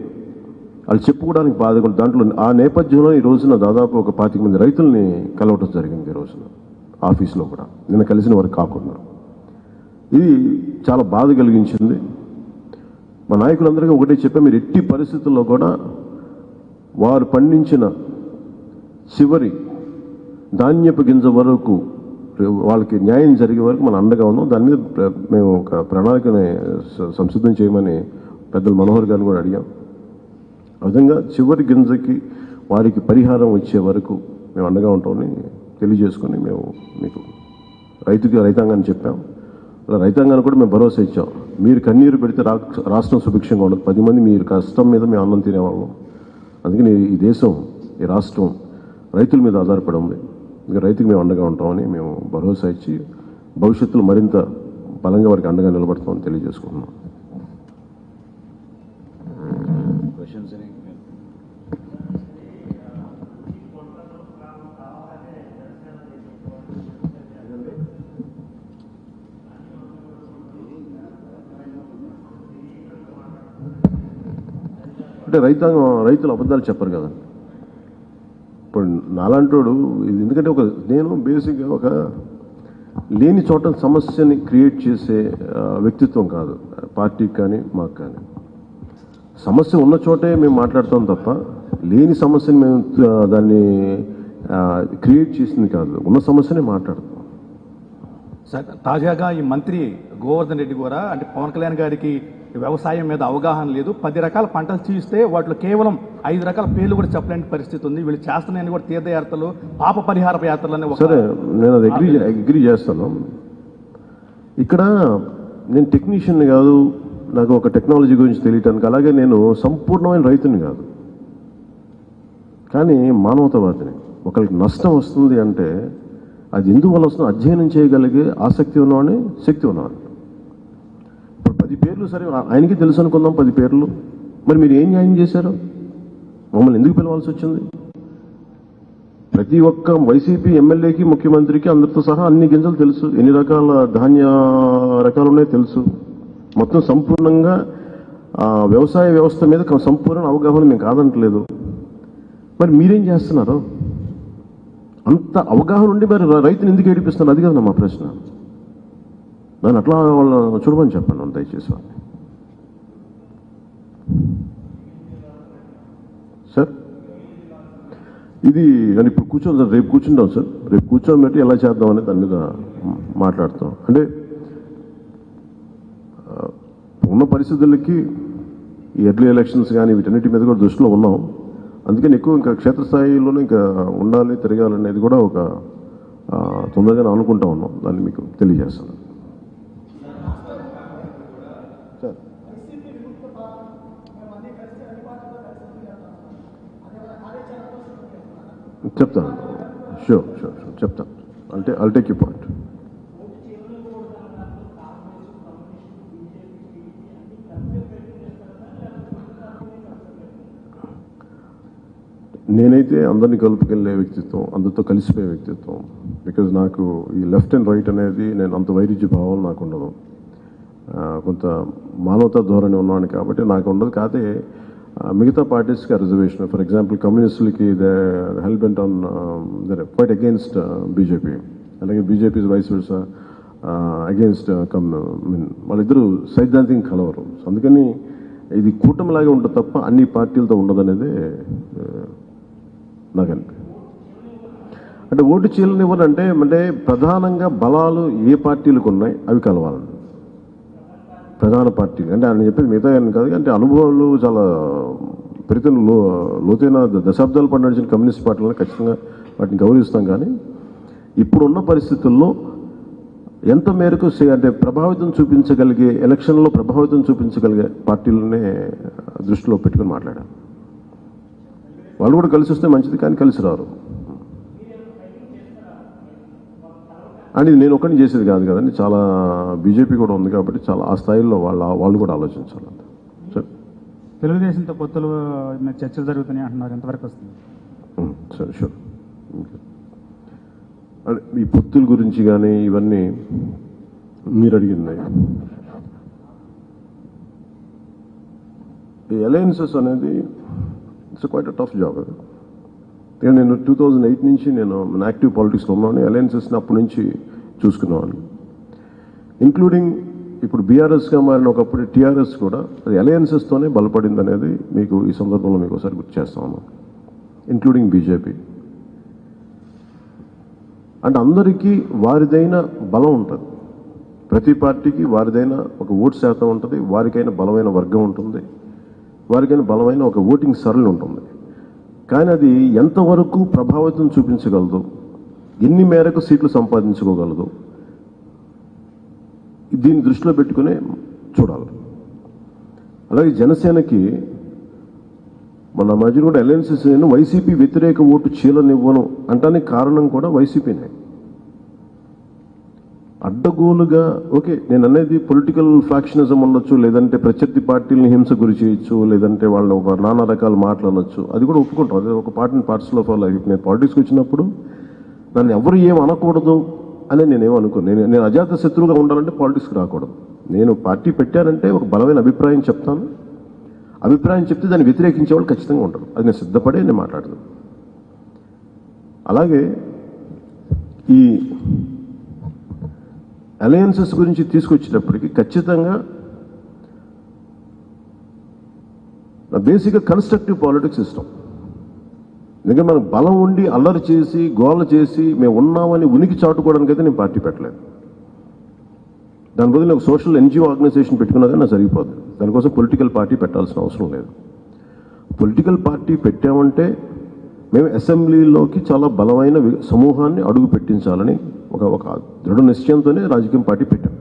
Speaker 2: వాళ్ళు చెప్పుకోవడానికి బాధగా దాంట్లో ఆ నేపథ్యంలో ఈ రోజున దాదాపు ఒక పాతిక మంది రైతుల్ని కలవటం జరిగింది ఈ రోజున ఆఫీస్లో కూడా. నిన్న కలిసిన వారు కాకుండా. ఇది చాలా బాధ కలిగించింది. మా నాయకులందరికీ ఒకటే చెప్పా మీరు ఎట్టి పరిస్థితుల్లో కూడా వారు పండించిన చివరి ధాన్యపు గింజ వరకు వాళ్ళకి న్యాయం జరిగే వరకు మన అండగా ఉన్నాం. దాని మీద ప్ర- మేము ఒక ప్రణాళికని సంసిద్ధం చేయమని పెద్దలు మనోహర్ గారిని కూడా అడిగాం. ఆ విధంగా చివరి గింజకి వారికి పరిహారం వచ్చే వరకు మేము అండగా ఉంటామని తెలియజేసుకొని మేము మీకు రైతుకి రైతాంగాన్ని చెప్పాం. అలా రైతాంగాన్ని కూడా మేము భరోసా ఇచ్చాం. మీరు కన్నీరు పెడితే రాష్ట్రం సుభిక్షంగా ఉండదు. పది మంది మీరు కష్టం మీద మేము అన్నం తినేవాళ్ళం. అందుకని ఈ దేశం ఈ రాష్ట్రం రైతుల మీద ఆధారపడి ఉంది. ఇక రైతుకి మేము అండగా ఉంటామని మేము భరోసా ఇచ్చి భవిష్యత్తులో మరింత బలంగా వారికి అండగా నిలబడతామని తెలియజేసుకుంటున్నాం. అంటే రైతాంగం రైతులు అబద్ధాలు చెప్పరు కదా. ఇప్పుడు నాలంటోడు ఇది ఎందుకంటే ఒక నేను బేసిక్గా ఒక లేని చోట సమస్యని క్రియేట్ చేసే వ్యక్తిత్వం కాదు. పార్టీకి కానీ మాకు కానీ. సమస్య ఉన్న చోటే మేము మాట్లాడతాం తప్ప లేని సమస్యని మేము దాన్ని క్రియేట్ చేసింది కాదు. ఉన్న సమస్యనే మాట్లాడతాం.
Speaker 3: సార్ తాజాగా ఈ మంత్రి గోవర్ధన్ రెడ్డి కూడా అంటే పవన్ కళ్యాణ్ గారికి వ్యవసాయం మీద అవగాహన లేదు. పది రకాల పంటలు చూస్తే వాటిలో కేవలం ఐదు రకాల పేర్లు కూడా చెప్పలేని పరిస్థితి ఉంది. వీళ్ళు చేస్తున్నాయని కూడా తీర్థయాత్రలు పాప పరిహార యాత్రలు అనే
Speaker 2: సరే నేను అది అగ్రీ అగ్రీ చేస్తాను. ఇక్కడ నేను టెక్నీషియన్ కాదు నాకు ఒక టెక్నాలజీ గురించి తెలియటానికి అలాగే నేను సంపూర్ణమైన రైతుని కాదు. కానీ మానవతావాదిని ఒకరికి నష్టం వస్తుంది అంటే అది ఎందువల్ల వస్తుందో? అధ్యయనం చేయగలిగే ఆసక్తి ఉన్నవాడిని శక్తి ఉన్నవాడిని. పది పేర్లు సరే ఆయనకి తెలుసు అనుకుందాం పది పేర్లు. మరి మీరు ఏం న్యాయం చేశారు? మమ్మల్ని ఎందుకు పిలవాల్సి వచ్చింది? ప్రతి ఒక్క వైసీపీ ఎమ్మెల్యేకి ముఖ్యమంత్రికి అందరితో సహా అన్ని గింజలు తెలుసు. ఎన్ని రకాల ధాన్య రకాలు ఉన్నాయో తెలుసు. మొత్తం సంపూర్ణంగా వ్యవసాయ వ్యవస్థ మీద సంపూర్ణ అవగాహన మేము కాదంటలేదు. మరి మీరేం చేస్తున్నారు? అంత అవగాహన ఉండి మరి రైతుని ఎందుకు ఏడిపిస్తున్నారు? అది కదా మా ప్రశ్న. దాన్ని అట్లా వాళ్ళ చూడమని చెప్పండి దయచేసి వాళ్ళని సార్ ఇది అని ఇప్పుడు కూర్చోం సార్ రేపు కూర్చుంటాం సార్. రేపు కూర్చోని బట్టి ఎలా చేద్దాం అనేది దాని మీద మాట్లాడతాం. అంటే ఉన్న పరిస్థితులకి ఈ ఎర్లీ ఎలక్షన్స్ కానీ వీటన్నిటి మీద కూడా దృష్టిలో ఉన్నాం. అందుకని ఎక్కువ ఇంకా క్షేత్రస్థాయిలోనే ఇంకా ఉండాలి తిరగాలనేది కూడా ఒక తొందరగానే అనుకుంటా ఉన్నాం. దాన్ని మీకు తెలియజేస్తాను. చెప్తాను. షూర్ షూర్ షూర్ చెప్తాను. అంటే అల్ టేక్ యూ పాయింట్ నేనైతే అందరినీ కలుపుకెళ్ళే వ్యక్తిత్వం అందరితో కలిసిపోయే వ్యక్తిత్వం. బికాజ్ నాకు ఈ లెఫ్ట్ అండ్ రైట్ అనేది నేను అంత వైరుధ్య భావాలు నాకు ఉండదు కొంత మానవతా ధోరణి ఉన్నాను కాబట్టి నాకు ఉండదు. కాకపోతే మిగతా పార్టీస్కి reservation. For example కమ్యూనిస్టులకి they help on their quite against BJP అలాగే BJP vice versa against come mean వాళ్ళిద్దరూ సైద్ధాంతికం కలవరు. సో అందుకని ఇది కూటమిలాగే ఉంటుంది తప్ప అన్ని పార్టీలతో ఉండదనేది ఆ, నాకు అనిపి అంటే ఓటు చీలనివ్వనంటే అంటే ప్రధానంగా బలాలు ఏ పార్టీలకు ఉన్నాయి అవి కలవాలండి. ప్రధాన పార్టీలు అంటే ఆయన చెప్పేది మిగతా అని కాదు అంటే అనుభవాలు చాలా ప్రతి లో లోతైన దశాబ్దాలు దశాబ్దాల పాటు నడిచిన కమ్యూనిస్ట్ పార్టీలను ఖచ్చితంగా వాటిని గౌరవిస్తాం కానీ ఇప్పుడున్న పరిస్థితుల్లో ఎంత మేరకు అంటే ప్రభావితం చూపించగలిగే ఎలక్షన్లో ప్రభావితం చూపించగలిగే పార్టీలనే దృష్టిలో పెట్టుకుని మాట్లాడారు. వాళ్ళు కూడా కలిసి వస్తే మంచిది కానీ కలిసి రారు. అని నేను ఒకరిని చేసేది కాదు కదండి. చాలా బీజేపీ కూడా ఉంది కాబట్టి చాలా ఆ స్థాయిలో వాళ్ళ వాళ్ళు కూడా ఆలోచించాలి సరే.
Speaker 4: తెలుగుదేశంతో పొత్తులు మీద చర్చలు జరుగుతున్నాయి అంటున్నారు. ఎంతవరకు వస్తుంది?
Speaker 2: సరే షూర్. అదే ఈ పొత్తుల గురించి కానీ ఇవన్నీ మీరు అడిగింది. ఈ అలయన్సెస్ అనేది it's quite a tough job అది నేను టూ థౌజండ్ ఎయిట్ నుంచి నేను యాక్టివ్ పాలిటిక్స్లో ఉన్నాను. అలయన్సెస్ని అప్పటి నుంచి చూసుకున్నాను ఇంక్లూడింగ్ ఇప్పుడు బీఆర్ఎస్గా మారిన ఒకప్పుడు టీఆర్ఎస్ కూడా అది అలయన్సెస్తోనే బలపడింది అనేది మీకు ఈ సందర్భంలో మీకు ఒకసారి గుర్తు చేస్తాను ఇంక్లూడింగ్ బీజేపీ అంటే అందరికీ వారిదైన బలం ఉంటుంది. ప్రతి పార్టీకి వారిదైన ఒక ఓటు శాతం ఉంటుంది. వారికైనా బలమైన వర్గం ఉంటుంది. వారికైనా బలమైన ఒక ఓటింగ్ సరళి ఉంటుంది. కానీ అది ఎంతవరకు ప్రభావితం చూపించగలదు? ఎన్ని మేరకు సీట్లు సంపాదించుకోగలదు? దీన్ని దృష్టిలో పెట్టుకునే చూడాలి. అలాగే జనసేనకి మన మధ్య కూడా అలయన్సెస్ వైసీపీ వ్యతిరేక ఓటు చీలనివ్వను అంటానికి కారణం కూడా వైసీపీనే. అడ్డగోలుగా ఓకే నేను అనేది పొలిటికల్ ఫ్యాక్షనిజం ఉండొచ్చు లేదంటే ప్రత్యర్థి పార్టీలని హింస గురి చేయొచ్చు లేదంటే వాళ్ళు ఒక నానా రకాల మాటలు అనొచ్చు. అది కూడా ఒప్పుకుంటాం. అదే ఒక పార్టీని పార్ట్స్ ఆఫ్ లైఫ్ నేను పాలిటిక్స్కి వచ్చినప్పుడు నన్ను ఎవరు ఏం అనకూడదు అని నేనేం అనుకోను. నేను నేను అజాత శత్రువుగా ఉండాలంటే పాలిటిక్స్కి రాకూడదు. నేను పార్టీ పెట్టానంటే ఒక బలమైన అభిప్రాయం చెప్తాను. అభిప్రాయం చెప్తే దాన్ని వ్యతిరేకించే వాళ్ళు ఖచ్చితంగా ఉంటారు. అది నేను సిద్ధపడే నేను మాట్లాడదు అలాగే ఈ అలయన్సెస్ గురించి తీసుకొచ్చేటప్పటికి ఖచ్చితంగా బేసిక్గా కన్స్ట్రక్టివ్ పాలిటిక్స్ ఇష్టం ఎందుకంటే మనం బలం ఉండి అల్లరి చేసి గోల చేసి మేము ఉన్నామని ఉనికి చాటుకోవడానికి అయితే నేను పార్టీ పెట్టలేదు. దాని బదులు ఒక సోషల్ ఎన్జిఓ ఆర్గనైజేషన్ పెట్టుకున్నా కానీ నాకు సరిపోదు దానికోసం పొలిటికల్ పార్టీ పెట్టాల్సిన అవసరం లేదు. పొలిటికల్ పార్టీ పెట్టామంటే మేము అసెంబ్లీలోకి చాలా బలమైన సమూహాన్ని అడుగు పెట్టించాలని ఒక ఒక దృఢ నిశ్చయంతోనే రాజకీయం పార్టీ పెట్టాం.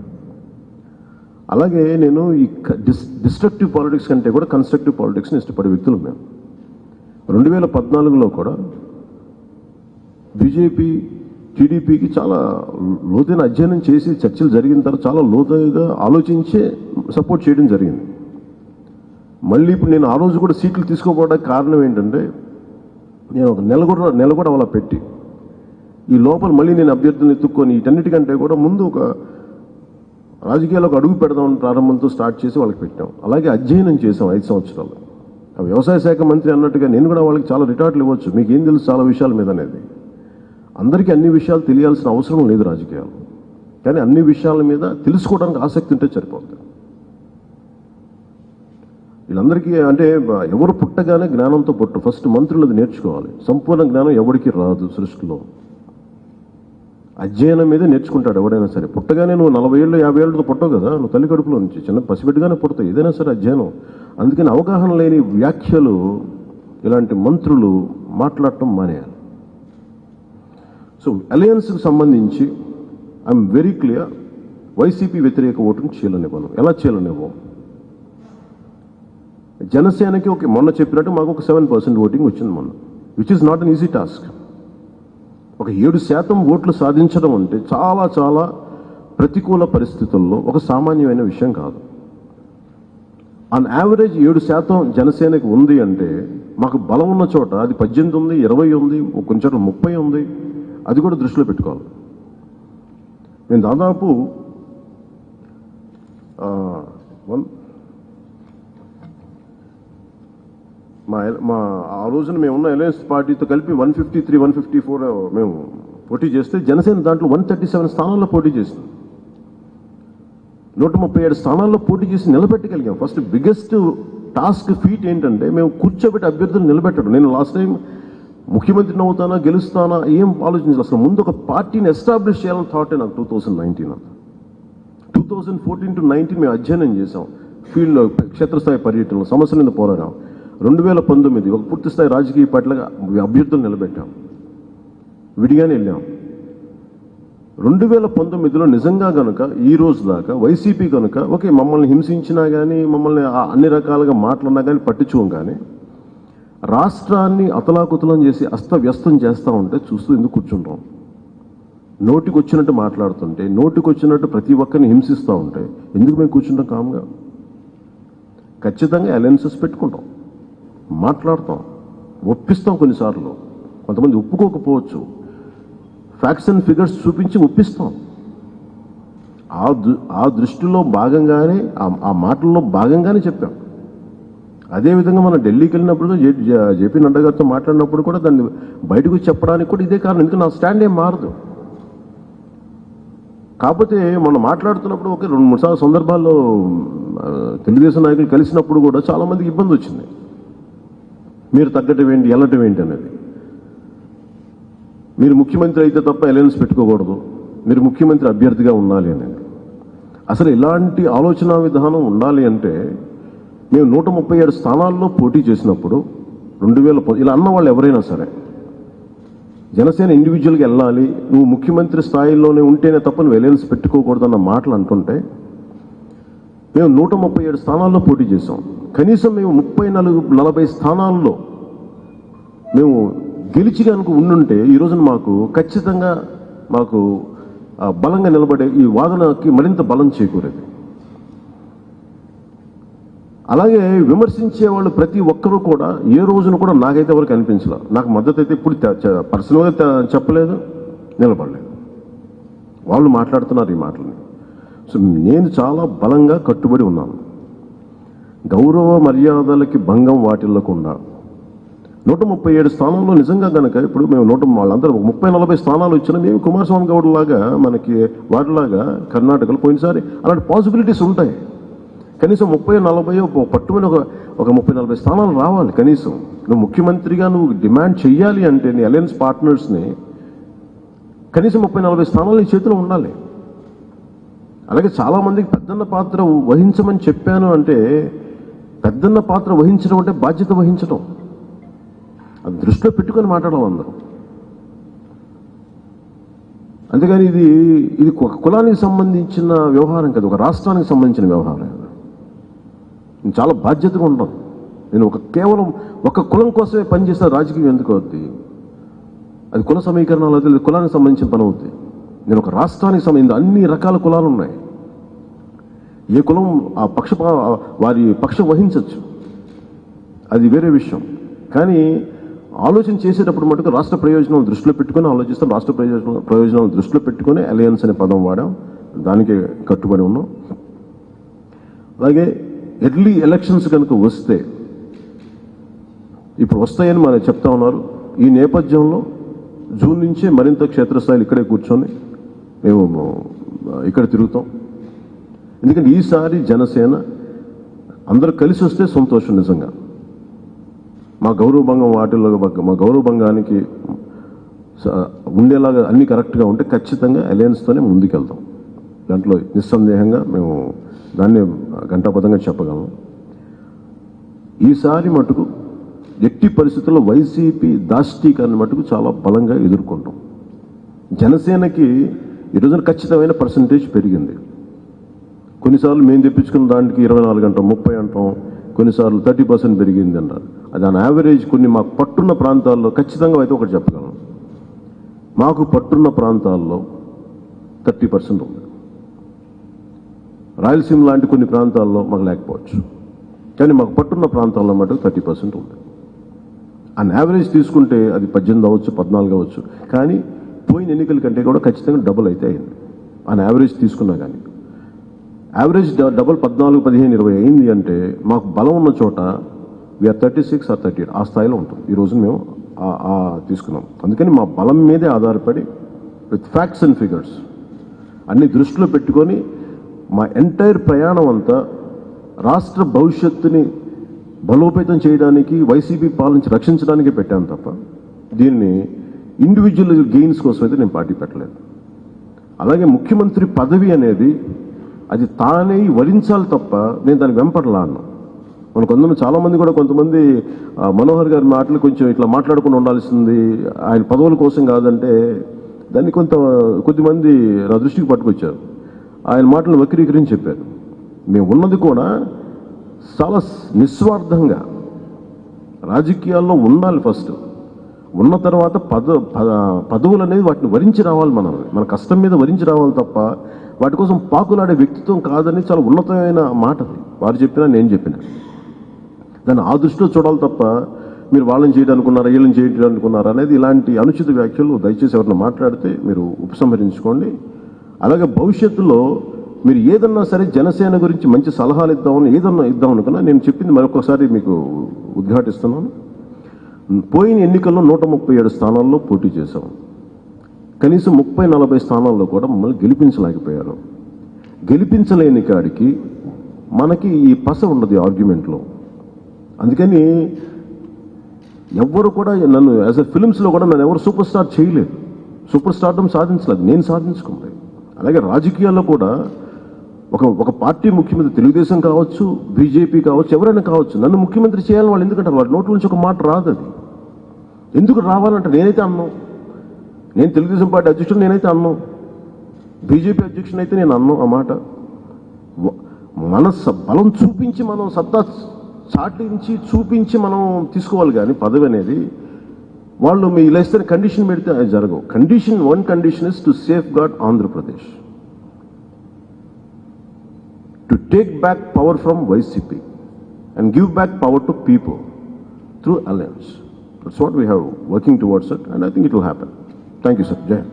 Speaker 2: అలాగే నేను ఈ డిస్ డిస్ట్రక్టివ్ పాలిటిక్స్ కంటే కూడా కన్స్ట్రక్టివ్ పాలిటిక్స్ని ఇష్టపడే వ్యక్తులు మేము రెండు వేల పద్నాలుగులో కూడా బీజేపీ టీడీపీకి చాలా లోతైన అధ్యయనం చేసి చర్చలు జరిగిన తర్వాత చాలా లోతుగా ఆలోచించే సపోర్ట్ చేయడం జరిగింది. మళ్ళీ ఇప్పుడు నేను ఆ రోజు కూడా సీట్లు తీసుకోపోవడానికి కారణం ఏంటంటే నేను ఒక నెల కూడా నెల కూడా అలా పెట్టి. ఈ లోపల మళ్ళీ నేను అభ్యర్థులను ఎత్తుక్కొని వీటన్నిటికంటే కూడా ముందు ఒక రాజకీయాలకు అడుగు పెడదామని ప్రారంభంతో స్టార్ట్ చేసి వాళ్ళకి పెట్టాం. అలాగే అధ్యయనం చేసాం ఐదు సంవత్సరాలు. ఆ వ్యవసాయ శాఖ మంత్రి అన్నట్టుగా నేను కూడా వాళ్ళకి చాలా రిటార్ట్లు ఇవ్వచ్చు. మీకు ఏం తెలుసు చాలా విషయాల మీద అనేది. అందరికీ అన్ని విషయాలు తెలియాల్సిన అవసరం లేదు రాజకీయాలు. కానీ అన్ని విషయాల మీద తెలుసుకోవడానికి ఆసక్తి ఉంటే సరిపోతుంది వీళ్ళందరికీ అంటే ఎవరు పుట్టగానే జ్ఞానంతో పుట్టు ఫస్ట్ మంత్రులు అది నేర్చుకోవాలి. సంపూర్ణ జ్ఞానం ఎవరికి రాదు సృష్టిలో. అధ్యయనం మీదే నేర్చుకుంటాడు ఎవడైనా సరే. పుట్టగానే నువ్వు నలభై ఏళ్ళు యాభై ఏళ్ళతో పుట్టవు కదా. నువ్వు తల్లి కడుపులో నుంచి చిన్న పసిబిడ్డగానే పుడతావు. ఏదైనా సరే అధ్యయనం. అందుకని అవగాహన లేని వ్యాఖ్యలు ఇలాంటి మంత్రులు మాట్లాడటం మానేయాలి. సో అలయన్స్కి సంబంధించి ఐఎమ్ వెరీ క్లియర్ వైసీపీ వ్యతిరేక ఓటును చీలనివ్వను. ఎలా చీలనివ్వం? జనసేనకి ఒక మొన్న చెప్పినట్టు మాకు ఒక సెవెన్ పర్సెంట్ ఓటింగ్ వచ్చింది మొన్న which is not an easy task ఒక ఏడు శాతం ఓట్లు సాధించడం అంటే చాలా చాలా ప్రతికూల పరిస్థితుల్లో ఒక సామాన్యమైన విషయం కాదు. ఆన్ యావరేజ్ ఏడు శాతం జనసేనకి ఉంది అంటే మాకు బలం ఉన్న చోట అది పద్దెనిమిది ఉంది ఇరవై ఉంది కొంచెం ముప్పై ఉంది అది కూడా దృష్టిలో పెట్టుకోవాలి. నేను దాదాపు వన్ మా మా ఆ రోజున మేము ఉన్న అలయన్స్ పార్టీతో కలిపి one fifty three one fifty four మేము పోటీ చేస్తే జనసేన దాంట్లో వన్ థర్టీ సెవెన్ స్థానాల్లో పోటీ చేసింది. నూట ముప్పై ఏడు స్థానాల్లో పోటీ చేసి నిలబెట్టగలిగాం. ఫస్ట్ బిగ్గెస్ట్ టాస్క్ ఫీట్ ఏంటంటే మేము కూర్చోబెట్టి అభ్యర్థులు నిలబెట్టడం. నేను లాస్ట్ టైం ముఖ్యమంత్రిని అవుతానా గెలుస్తానా ఏం ఆలోచించాలి అసలు ముందు ఒక పార్టీని ఎస్టాబ్లిష్ చేయాలని థాటే నాకు two thousand nineteen two thousand fourteen to nineteen మేము అధ్యయనం చేసాం ఫీల్డ్లో క్షేత్రస్థాయి పర్యటనలో సమస్యల మీద పోరాడాం రెండు వేల పంతొమ్మిది ఒక పూర్తిస్థాయి రాజకీయ పార్టీలుగా అభ్యర్థులు నిలబెట్టాం. విడిగానే వెళ్ళాం. రెండు వేల పంతొమ్మిదిలో నిజంగా కనుక ఈ రోజు దాకా వైసీపీ కనుక ఓకే మమ్మల్ని హింసించినా కానీ మమ్మల్ని అన్ని రకాలుగా మాట్లాడినా కానీ పట్టించుకోం కానీ రాష్ట్రాన్ని అతలాకుతలం చేసి అస్తవ్యస్తం చేస్తూ ఉంటే చూస్తూ ఎందుకు కూర్చుంటాం? నోటికొచ్చినట్టు మాట్లాడుతుంటే నోటికొచ్చినట్టు ప్రతి ఒక్కరిని హింసిస్తూ ఉంటే ఎందుకు మేము కూర్చుంటాం కామ్గా? ఖచ్చితంగా అలయన్సెస్ పెట్టుకుంటాం. మాట్లాడతాం. ఒప్పిస్తాం కొన్నిసార్లు. కొంతమంది ఒప్పుకోకపోవచ్చు. ఫ్యాక్ట్స్ అండ్ ఫిగర్స్ చూపించి ఒప్పిస్తాం. ఆ దృ- ఆ దృష్టిలో భాగంగానే ఆ- మాటల్లో భాగంగానే చెప్పాం. అదేవిధంగా మనం ఢిల్లీకి వెళ్ళినప్పుడు జేపీ నడ్డా గారితో మాట్లాడినప్పుడు కూడా దాన్ని బయటకు చెప్పడానికి కూడా ఇదే కారణం. ఎందుకంటే నా స్టాండ్ ఏం మారదు. కాకపోతే మనం మాట్లాడుతున్నప్పుడు ఒక రెండు మూడు సార్లు సందర్భాల్లో తెలుగుదేశం నాయకులు కలిసినప్పుడు కూడా చాలా మందికి ఇబ్బంది వచ్చింది. మీరు తగ్గటం ఏంటి వెళ్ళటం ఏంటి అనేది మీరు ముఖ్యమంత్రి అయితే తప్ప అలయన్స్ పెట్టుకోకూడదు. మీరు ముఖ్యమంత్రి అభ్యర్థిగా ఉండాలి అనేది అసలు ఇలాంటి ఆలోచన విధానం ఉండాలి అంటే మేము నూట ముప్పై ఏడు స్థానాల్లో పోటీ చేసినప్పుడు రెండు వేల ఇలా అన్న వాళ్ళు ఎవరైనా సరే జనసేన ఇండివిజువల్గా వెళ్ళాలి నువ్వు ముఖ్యమంత్రి స్థాయిలోనే ఉంటేనే తప్ప నువ్వు అలయన్స్ పెట్టుకోకూడదన్న మాటలు అంటుంటే మేము నూట ముప్పై ఏడు స్థానాల్లో పోటీ చేసాం కనీసం మేము ముప్పై నలుగు నలభై స్థానాల్లో మేము గెలిచి కనుక ఉండుంటే ఈ రోజున మాకు ఖచ్చితంగా మాకు బలంగా నిలబడే ఈ వాదనకి మరింత బలం చేకూరేది. అలాగే విమర్శించే వాళ్ళు ప్రతి ఒక్కరూ కూడా ఏ రోజున కూడా నాకైతే ఎవరికి అనిపించలే. నాకు మద్దతు అయితే ఇప్పుడు పర్సనల్గా చెప్పలేదు నిలబడలేదు. వాళ్ళు మాట్లాడుతున్నారు ఈ మాటలని. సో నేను చాలా బలంగా కట్టుబడి ఉన్నాను. గౌరవ మర్యాదలకి భంగం వాటిల్లకుండా. నూట ముప్పై ఏడు స్థానంలో నిజంగా కనుక ఇప్పుడు మేము నూట వాళ్ళందరూ ముప్పై నలభై స్థానాలు ఇచ్చినా మేము కుమారస్వామి గౌడ్ లాగా మనకి వాటిలాగా కర్ణాటకలో పోయినసారి అలాంటి పాసిబిలిటీస్ ఉంటాయి. కనీసం ముప్పై నలభై ఒక పట్టుమని ఒక ఒక ముప్పై నలభై స్థానాలు రావాలి కనీసం. నువ్వు ముఖ్యమంత్రిగా నువ్వు డిమాండ్ చేయాలి అంటే నీ అలయన్స్ పార్ట్నర్స్ని కనీసం ముప్పై నలభై స్థానాలు నీ చేతిలో ఉండాలి. అలాగే చాలామందికి పెద్దన్న పాత్ర వహించమని చెప్పాను అంటే పెద్దన్న పాత్ర వహించడం అంటే బాధ్యత వహించడం. అది దృష్టిలో పెట్టుకొని మాట్లాడాలి అందరూ. అంతేగాని ఇది ఇది ఒక కులానికి సంబంధించిన వ్యవహారం కాదు ఒక రాష్ట్రానికి సంబంధించిన వ్యవహారం. నేను చాలా బాధ్యతగా ఉంటాను నేను ఒక కేవలం ఒక కులం కోసమే పనిచేస్తే రాజకీయం ఎందుకు అవుద్ది? అది కుల సమీకరణాలు అయితే కులానికి సంబంధించిన పని అవుద్ది. నేను ఒక రాష్ట్రానికి సంబంధించిన అన్ని రకాల కులాలు ఉన్నాయి ఏ కులం ఆ పక్ష వారి పక్షం వహించవచ్చు అది వేరే విషయం. కానీ ఆలోచన చేసేటప్పుడు మటుకు రాష్ట్ర ప్రయోజనం దృష్టిలో పెట్టుకొని ఆలోచిస్తాం. రాష్ట్ర ప్రయోజనం ప్రయోజనం దృష్టిలో పెట్టుకొని అలయన్స్ అనే పదం వాడాం. దానికి కట్టుబడి ఉన్నాం. అలాగే ఎర్లీ ఎలక్షన్స్ కనుక వస్తే ఇప్పుడు వస్తాయని మనం చెప్తా ఉన్నారు. ఈ నేపథ్యంలో జూన్ నుంచే మరింత క్షేత్రస్థాయిలు ఇక్కడే కూర్చొని మేము ఇక్కడ తిరుగుతాం. ఎందుకంటే ఈసారి జనసేన అందరూ కలిసి వస్తే సంతోషం నిజంగా. మా గౌరవభంగం వాటిల్లో మా గౌరవభంగానికి ఉండేలాగా అన్ని కరెక్ట్గా ఉంటే ఖచ్చితంగా అలయన్స్తోనే ముందుకెళ్తాం. దాంట్లో నిస్సందేహంగా మేము దాన్ని గంటాపదంగా చెప్పగలం. ఈసారి మటుకు ఎట్టి పరిస్థితుల్లో వైసీపీ దాష్టీకరణ మటుకు చాలా బలంగా ఎదుర్కొంటాం. జనసేనకి ఈ రోజున ఖచ్చితమైన పర్సంటేజ్ పెరిగింది. కొన్నిసార్లు మేము తెప్పించుకున్న దానికి ఇరవై నాలుగు అంటాం ముప్పై అంటాం కొన్నిసార్లు థర్టీ పర్సెంట్ పెరిగింది అంటారు అది ఆన్ యావరేజ్ కొన్ని మాకు పట్టున్న ప్రాంతాల్లో ఖచ్చితంగా అయితే ఒకటి చెప్పగలను మాకు పట్టున్న ప్రాంతాల్లో థర్టీ పర్సెంట్ ఉంది. రాయలసీమ లాంటి కొన్ని ప్రాంతాల్లో మాకు లేకపోవచ్చు. కానీ మాకు పట్టున్న ప్రాంతాల్లో మటుకు థర్టీ పర్సెంట్ ఉంది. ఆన్ యావరేజ్ తీసుకుంటే అది పద్దెనిమిది అవ్వచ్చు పద్నాలుగు అవ్వచ్చు. కానీ పోయిన ఎన్నికల కంటే కూడా ఖచ్చితంగా డబుల్ అయితే అయింది. అని యావరేజ్ తీసుకున్నా కానీ యావరేజ్ డ- డబుల్ పద్నాలుగు పదిహేను ఇరవై అయింది అంటే మాకు బలం ఉన్న చోట we're thirty six or thirty eight ఆ స్థాయిలో ఉంటుంది ఈరోజు మేము తీసుకున్నాం. అందుకని మా బలం మీదే ఆధారపడి విత్ ఫ్యాక్ట్స్ అండ్ ఫిగర్స్ అన్ని దృష్టిలో పెట్టుకొని మా ఎంటైర్ ప్రయాణం అంతా రాష్ట్ర భవిష్యత్తుని బలోపేతం చేయడానికి వైసీపీ పాలించి రక్షించడానికి పెట్టాను తప్ప దీన్ని ఇండివిజువల్ గెయిన్స్ కోసం అయితే నేను పార్టీ పెట్టలేదు. అలాగే ముఖ్యమంత్రి పదవి అనేది అది తానే వరించాలి తప్ప నేను దాన్ని వెంపడలా అన్నా మన కొంతమంది చాలామంది కూడా కొంతమంది మనోహర్ గారి మాటలు కొంచెం ఇట్లా మాట్లాడుకుని ఉండాల్సింది. ఆయన పదవుల కోసం కాదంటే దాన్ని కొంత కొద్దిమంది నా దృష్టికి పట్టుకొచ్చారు. ఆయన మాటలు వక్రీకరించి చెప్పారు. మేము ఉన్నది కూడా చాలా నిస్వార్థంగా రాజకీయాల్లో ఉండాలి ఫస్ట్. ఉన్న తర్వాత పద పద- పదవులు అనేది వాటిని వరించి రావాలి మనం. మన కష్టం మీద వరించి రావాలి తప్ప వాటి కోసం పాకులాడే వ్యక్తిత్వం కాదని చాలా ఉన్నతమైన మాట వారు చెప్పినా నేను చెప్పిన. దాన్ని ఆ దృష్టిలో చూడాలి తప్ప మీరు వాళ్ళని చేయడానుకున్నారా వీళ్ళని చేయడానుకున్నారా అనేది ఇలాంటి అనుచిత వ్యాఖ్యలు దయచేసి ఎవరిని మాట్లాడితే మీరు ఉపసంహరించుకోండి. అలాగే భవిష్యత్తులో మీరు ఏదన్నా సరే జనసేన గురించి మంచి సలహాలు ఇద్దామని ఏదన్నా ఇద్దాం అనుకున్నా నేను చెప్పింది మరొకసారి మీకు ఉద్ఘాటిస్తున్నాను. పోయిన ఎన్నికల్లో నూట ముప్పై ఏడు స్థానాల్లో పోటీ చేశాం. కనీసం ముప్పై నలభై స్థానాల్లో కూడా మమ్మల్ని గెలిపించలేకపోయారు. గెలిపించలేని కాడికి మనకి ఈ పస ఉండదు ఆర్గ్యుమెంట్లో. అందుకని ఎవ్వరు కూడా నన్ను యాజ్ అ ఫిలిమ్స్లో కూడా నన్ను ఎవరు సూపర్ స్టార్ చేయలేదు. సూపర్ స్టార్డం సాధించలేదు. నేను సాధించుకోలేదు. అలాగే రాజకీయాల్లో కూడా ఒక ఒక పార్టీ ముఖ్యమంత్రి తెలుగుదేశం కావచ్చు బీజేపీ కావచ్చు ఎవరైనా కావచ్చు నన్ను ముఖ్యమంత్రి చేయాలని వాళ్ళు ఎందుకంటారు? వాళ్ళ నోట్ల నుంచి ఒక మాట రాదు అది ఎందుకు రావాలంటే? నేనైతే అన్నాం. నేను తెలుగుదేశం పార్టీ అధ్యక్షుడు నేనైతే అన్నాం. బీజేపీ అధ్యక్షుడు అయితే నేను అన్నాం ఆ మాట. మన స- బలం చూపించి మనం సత్తా చాటించి చూపించి మనం తీసుకోవాలి కానీ పదవి అనేది వాళ్ళు మీ ఇలా ఇస్తే కండిషన్ పెడితే అది జరగవు. Condition one condition is to safeguard Andhra Pradesh to take back power from YCP and give back power to people through alliance That's what we have working towards it and I think it will happen thank you sir Jai Hind.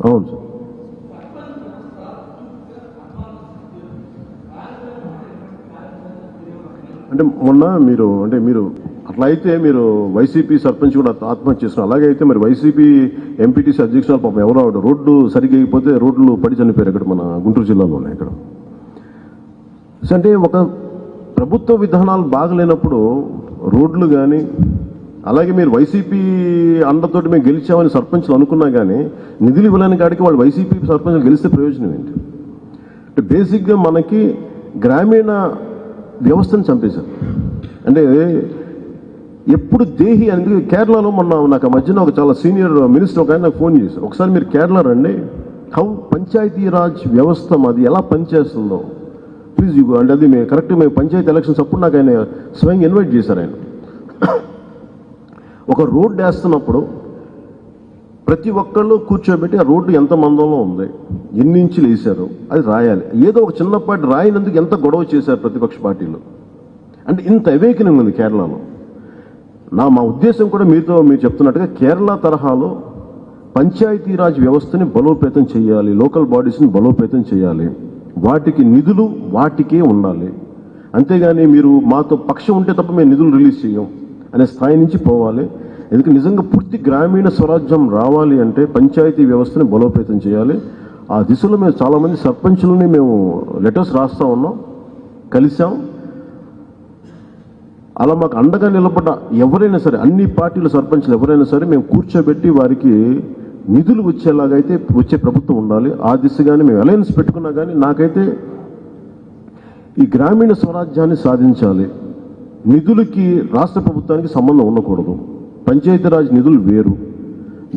Speaker 2: అవును sir అంటే మొన్న మీరు అంటే మీరు అట్లా అయితే మీరు YCP sarpanch కూడా ఆత్మహత్య చేసుకున్నారు అలాగే అయితే మరి వైసీపీ ఎంపీటీసీ అధ్యక్షులు పాపం ఎవరో ఆవిడ రోడ్డు సరిగ్గా అయిపోతే రోడ్లు పడి చనిపోయారు ఇక్కడ మన గుంటూరు జిల్లాలో ఉన్నాయి ఇక్కడ అంటే ఒక ప్రభుత్వ విధానాలు బాగలేనప్పుడు రోడ్లు కానీ అలాగే మీరు వైసీపీ అండతోటి మేము గెలిచామని సర్పంచ్లు అనుకున్నా కానీ నిధులు ఇవ్వలేని కాడికి వాళ్ళు వైసీపీ సర్పంచ్లు గెలిస్తే ప్రయోజనం ఏంటి? అంటే బేసిక్గా మనకి గ్రామీణ వ్యవస్థను చంపేశారు. అంటే ఎప్పుడు దేహి అనేది కేరళలో మొన్న నాకు మధ్యన ఒక చాలా సీనియర్ మినిస్టర్ ఒక ఆయన నాకు ఫోన్ చేశారు. ఒకసారి మీరు కేరళ రండి. హౌ పంచాయతీరాజ్ వ్యవస్థ మాది ఎలా పనిచేస్తుందో. ప్లీజ్ యూ అంటే అది మేము కరెక్ట్ మేము పంచాయతీ ఎలక్షన్స్ అప్పుడు నాకు ఆయన స్వయంగా ఇన్వైట్ చేశారు ఆయన. ఒక రోడ్డు వేస్తున్నప్పుడు ప్రతి ఒక్కళ్ళు కూర్చోబెట్టి ఆ రోడ్డు ఎంత మందంలో ఉంది ఎన్ని ఇంచులు వేశారు అది రాయాలి. ఏదో ఒక చిన్నపాటి రాయినందుకు ఎంత గొడవ చేశారు ప్రతిపక్ష పార్టీలు. అంటే ఇంత అవేకనింగ్ ఉంది కేరళలో. నా మా ఉద్దేశం కూడా మీతో మీరు చెప్తున్నట్టుగా కేరళ తరహాలో పంచాయతీరాజ్ వ్యవస్థని బలోపేతం చేయాలి లోకల్ బాడీస్ని బలోపేతం చేయాలి. వాటికి నిధులు వాటికే ఉండాలి. అంతేగాని మీరు మాతో పక్షం ఉంటే తప్ప మేము నిధులు రిలీజ్ చేయం అనే స్థాయి నుంచి పోవాలి. ఎందుకంటే నిజంగా పూర్తి గ్రామీణ స్వరాజ్యం రావాలి అంటే పంచాయతీ వ్యవస్థని బలోపేతం చేయాలి. ఆ దిశలో మేము చాలామంది సర్పంచులని మేము లెటర్స్ రాస్తా ఉన్నాం కలిసాం అలా మాకు అండగా నిలబడ్డ ఎవరైనా సరే అన్ని పార్టీల సర్పంచ్లు ఎవరైనా సరే మేము కూర్చోబెట్టి వారికి నిధులు వచ్చేలాగైతే వచ్చే ప్రభుత్వం ఉండాలి. ఆ దిశగానే మేము అలయన్స్ పెట్టుకున్నా కానీ నాకైతే ఈ గ్రామీణ స్వరాజ్యాన్ని సాధించాలి. నిధులకి రాష్ట్ర ప్రభుత్వానికి సంబంధం ఉండకూడదు. పంచాయతీరాజ్ నిధులు వేరు.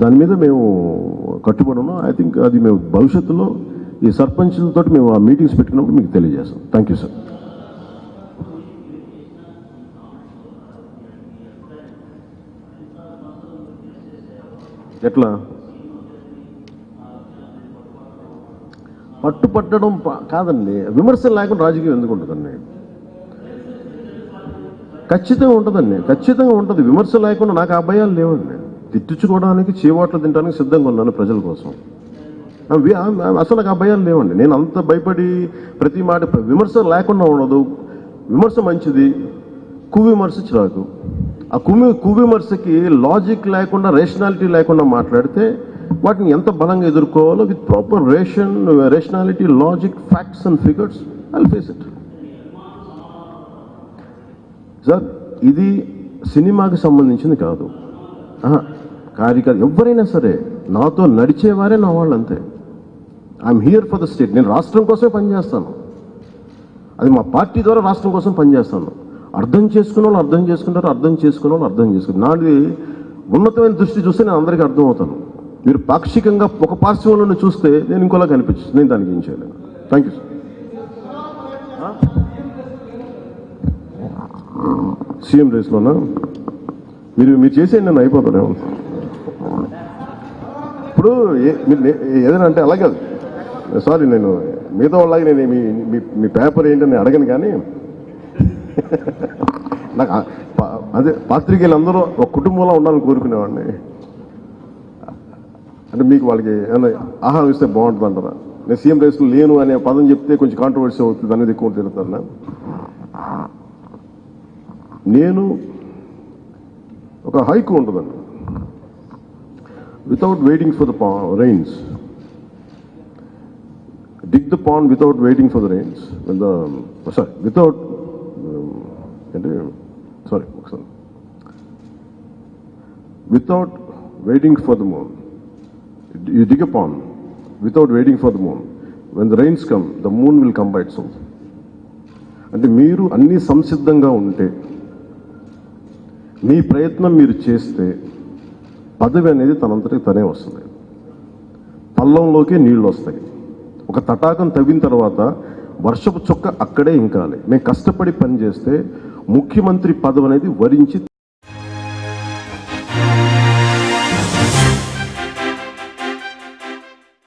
Speaker 2: దాని మీద మేము కట్టుబడి ఉన్నాం ఐ థింక్ అది మేము భవిష్యత్తులో ఈ సర్పంచ్లతో మేము ఆ మీటింగ్స్ పెట్టుకున్నప్పుడు మీకు తెలియజేస్తాం. థ్యాంక్ యూ సార్ ఎట్లా? పట్టుపట్టడం ప- కాదండి. విమర్శలు లేకుండా రాజకీయం ఎందుకు ఉంటుందండి? ఖచ్చితంగా ఉంటుందండి. ఖచ్చితంగా ఉంటుంది. విమర్శ లేకుండా నాకు అభయాలు లేవండి. తిట్టించుకోవడానికి చీవాట్లు తినడానికి సిద్ధంగా ఉన్నాను ప్రజల కోసం. అసలు నాకు అభయాలు లేవండి. నేను అంత భయపడి ప్రతి మాట విమర్శ లేకుండా ఉండదు. విమర్శ మంచిది. కువిమర్శ చిరాకు. ఆ కువి కువిమర్శకి లాజిక్ లేకుండా రేషనాలిటీ లేకుండా మాట్లాడితే వాటిని ఎంత బలంగా ఎదుర్కోవాలో with proper ration rationality logic facts and figures I face it sir ఇది సినిమాకి సంబంధించింది కాదు. ఆహా, కార్యకర్త ఎవరైనా సరే నాతో నడిచేవారే నా వాళ్ళు అంతే I'm here for the state నేను రాష్ట్రం కోసమే పనిచేస్తాను. అది మా పార్టీ ద్వారా రాష్ట్రం కోసం పనిచేస్తాను. అర్థం చేసుకున్న వాళ్ళు అర్థం చేసుకుంటారు అర్థం చేసుకున్న వాళ్ళు అర్థం చేసుకుంటారు. నాది ఉన్నతమైన దృష్టి చూస్తే నేను అందరికీ అర్థమవుతాను. మీరు పాక్షికంగా ఒక పార్శ్వంలో చూస్తే నేను ఇంకోలా కనిపించింది నేను దానికి ఏం చేయలేను. థ్యాంక్ యూ సీఎం రేస్లోనా? మీరు మీరు చేసేయండి నన్ను అయిపోతాను. ఇప్పుడు ఏ- మీరు ఏదైనా అంటే అలాగే సారీ నేను మిగతా వాళ్ళకి నేను మీ మీ- మీ పేపర్ ఏంటని అడగను కానీ నాకు అదే పాత్రికేయులు అందరూ ఒక కుటుంబంలో ఉండాలని కోరుకునేవాడిని. అంటే మీకు వాళ్ళకి ఏమైనా ఆహారం ఇస్తే బాగుంటుంది అంటారా? నేను సీఎం రేస్లో లేను అనే పదం చెప్తే కొంచెం కాంట్రవర్సీ అవుతుంది అనేది ఎక్కువ తిరుగుతాను నేను ఒక హైకు ఉంటుందండి. Without waiting for the rains dig dig the pond without waiting for the rains. Without the sorry, without అంటే సారీ ఒకసారి. Without waiting for the moon you dig upon without waiting for the moon when the rains come the moon will come bite so అంటే మీరు అన్ని సంసిద్ధంగా ఉంటే మీ ప్రయత్నం మీరు చేస్తే పదవి అనేది తనంతటి తనే వస్తుంది. పల్లంలోకి నీళ్ళు వస్తాయి. ఒక తటాకం తవ్విన తర్వాత వర్షపు చుక్క అక్కడే ఇంకాలి. మేము కష్టపడి పనిచేస్తే ముఖ్యమంత్రి పదవి అనేది వరించి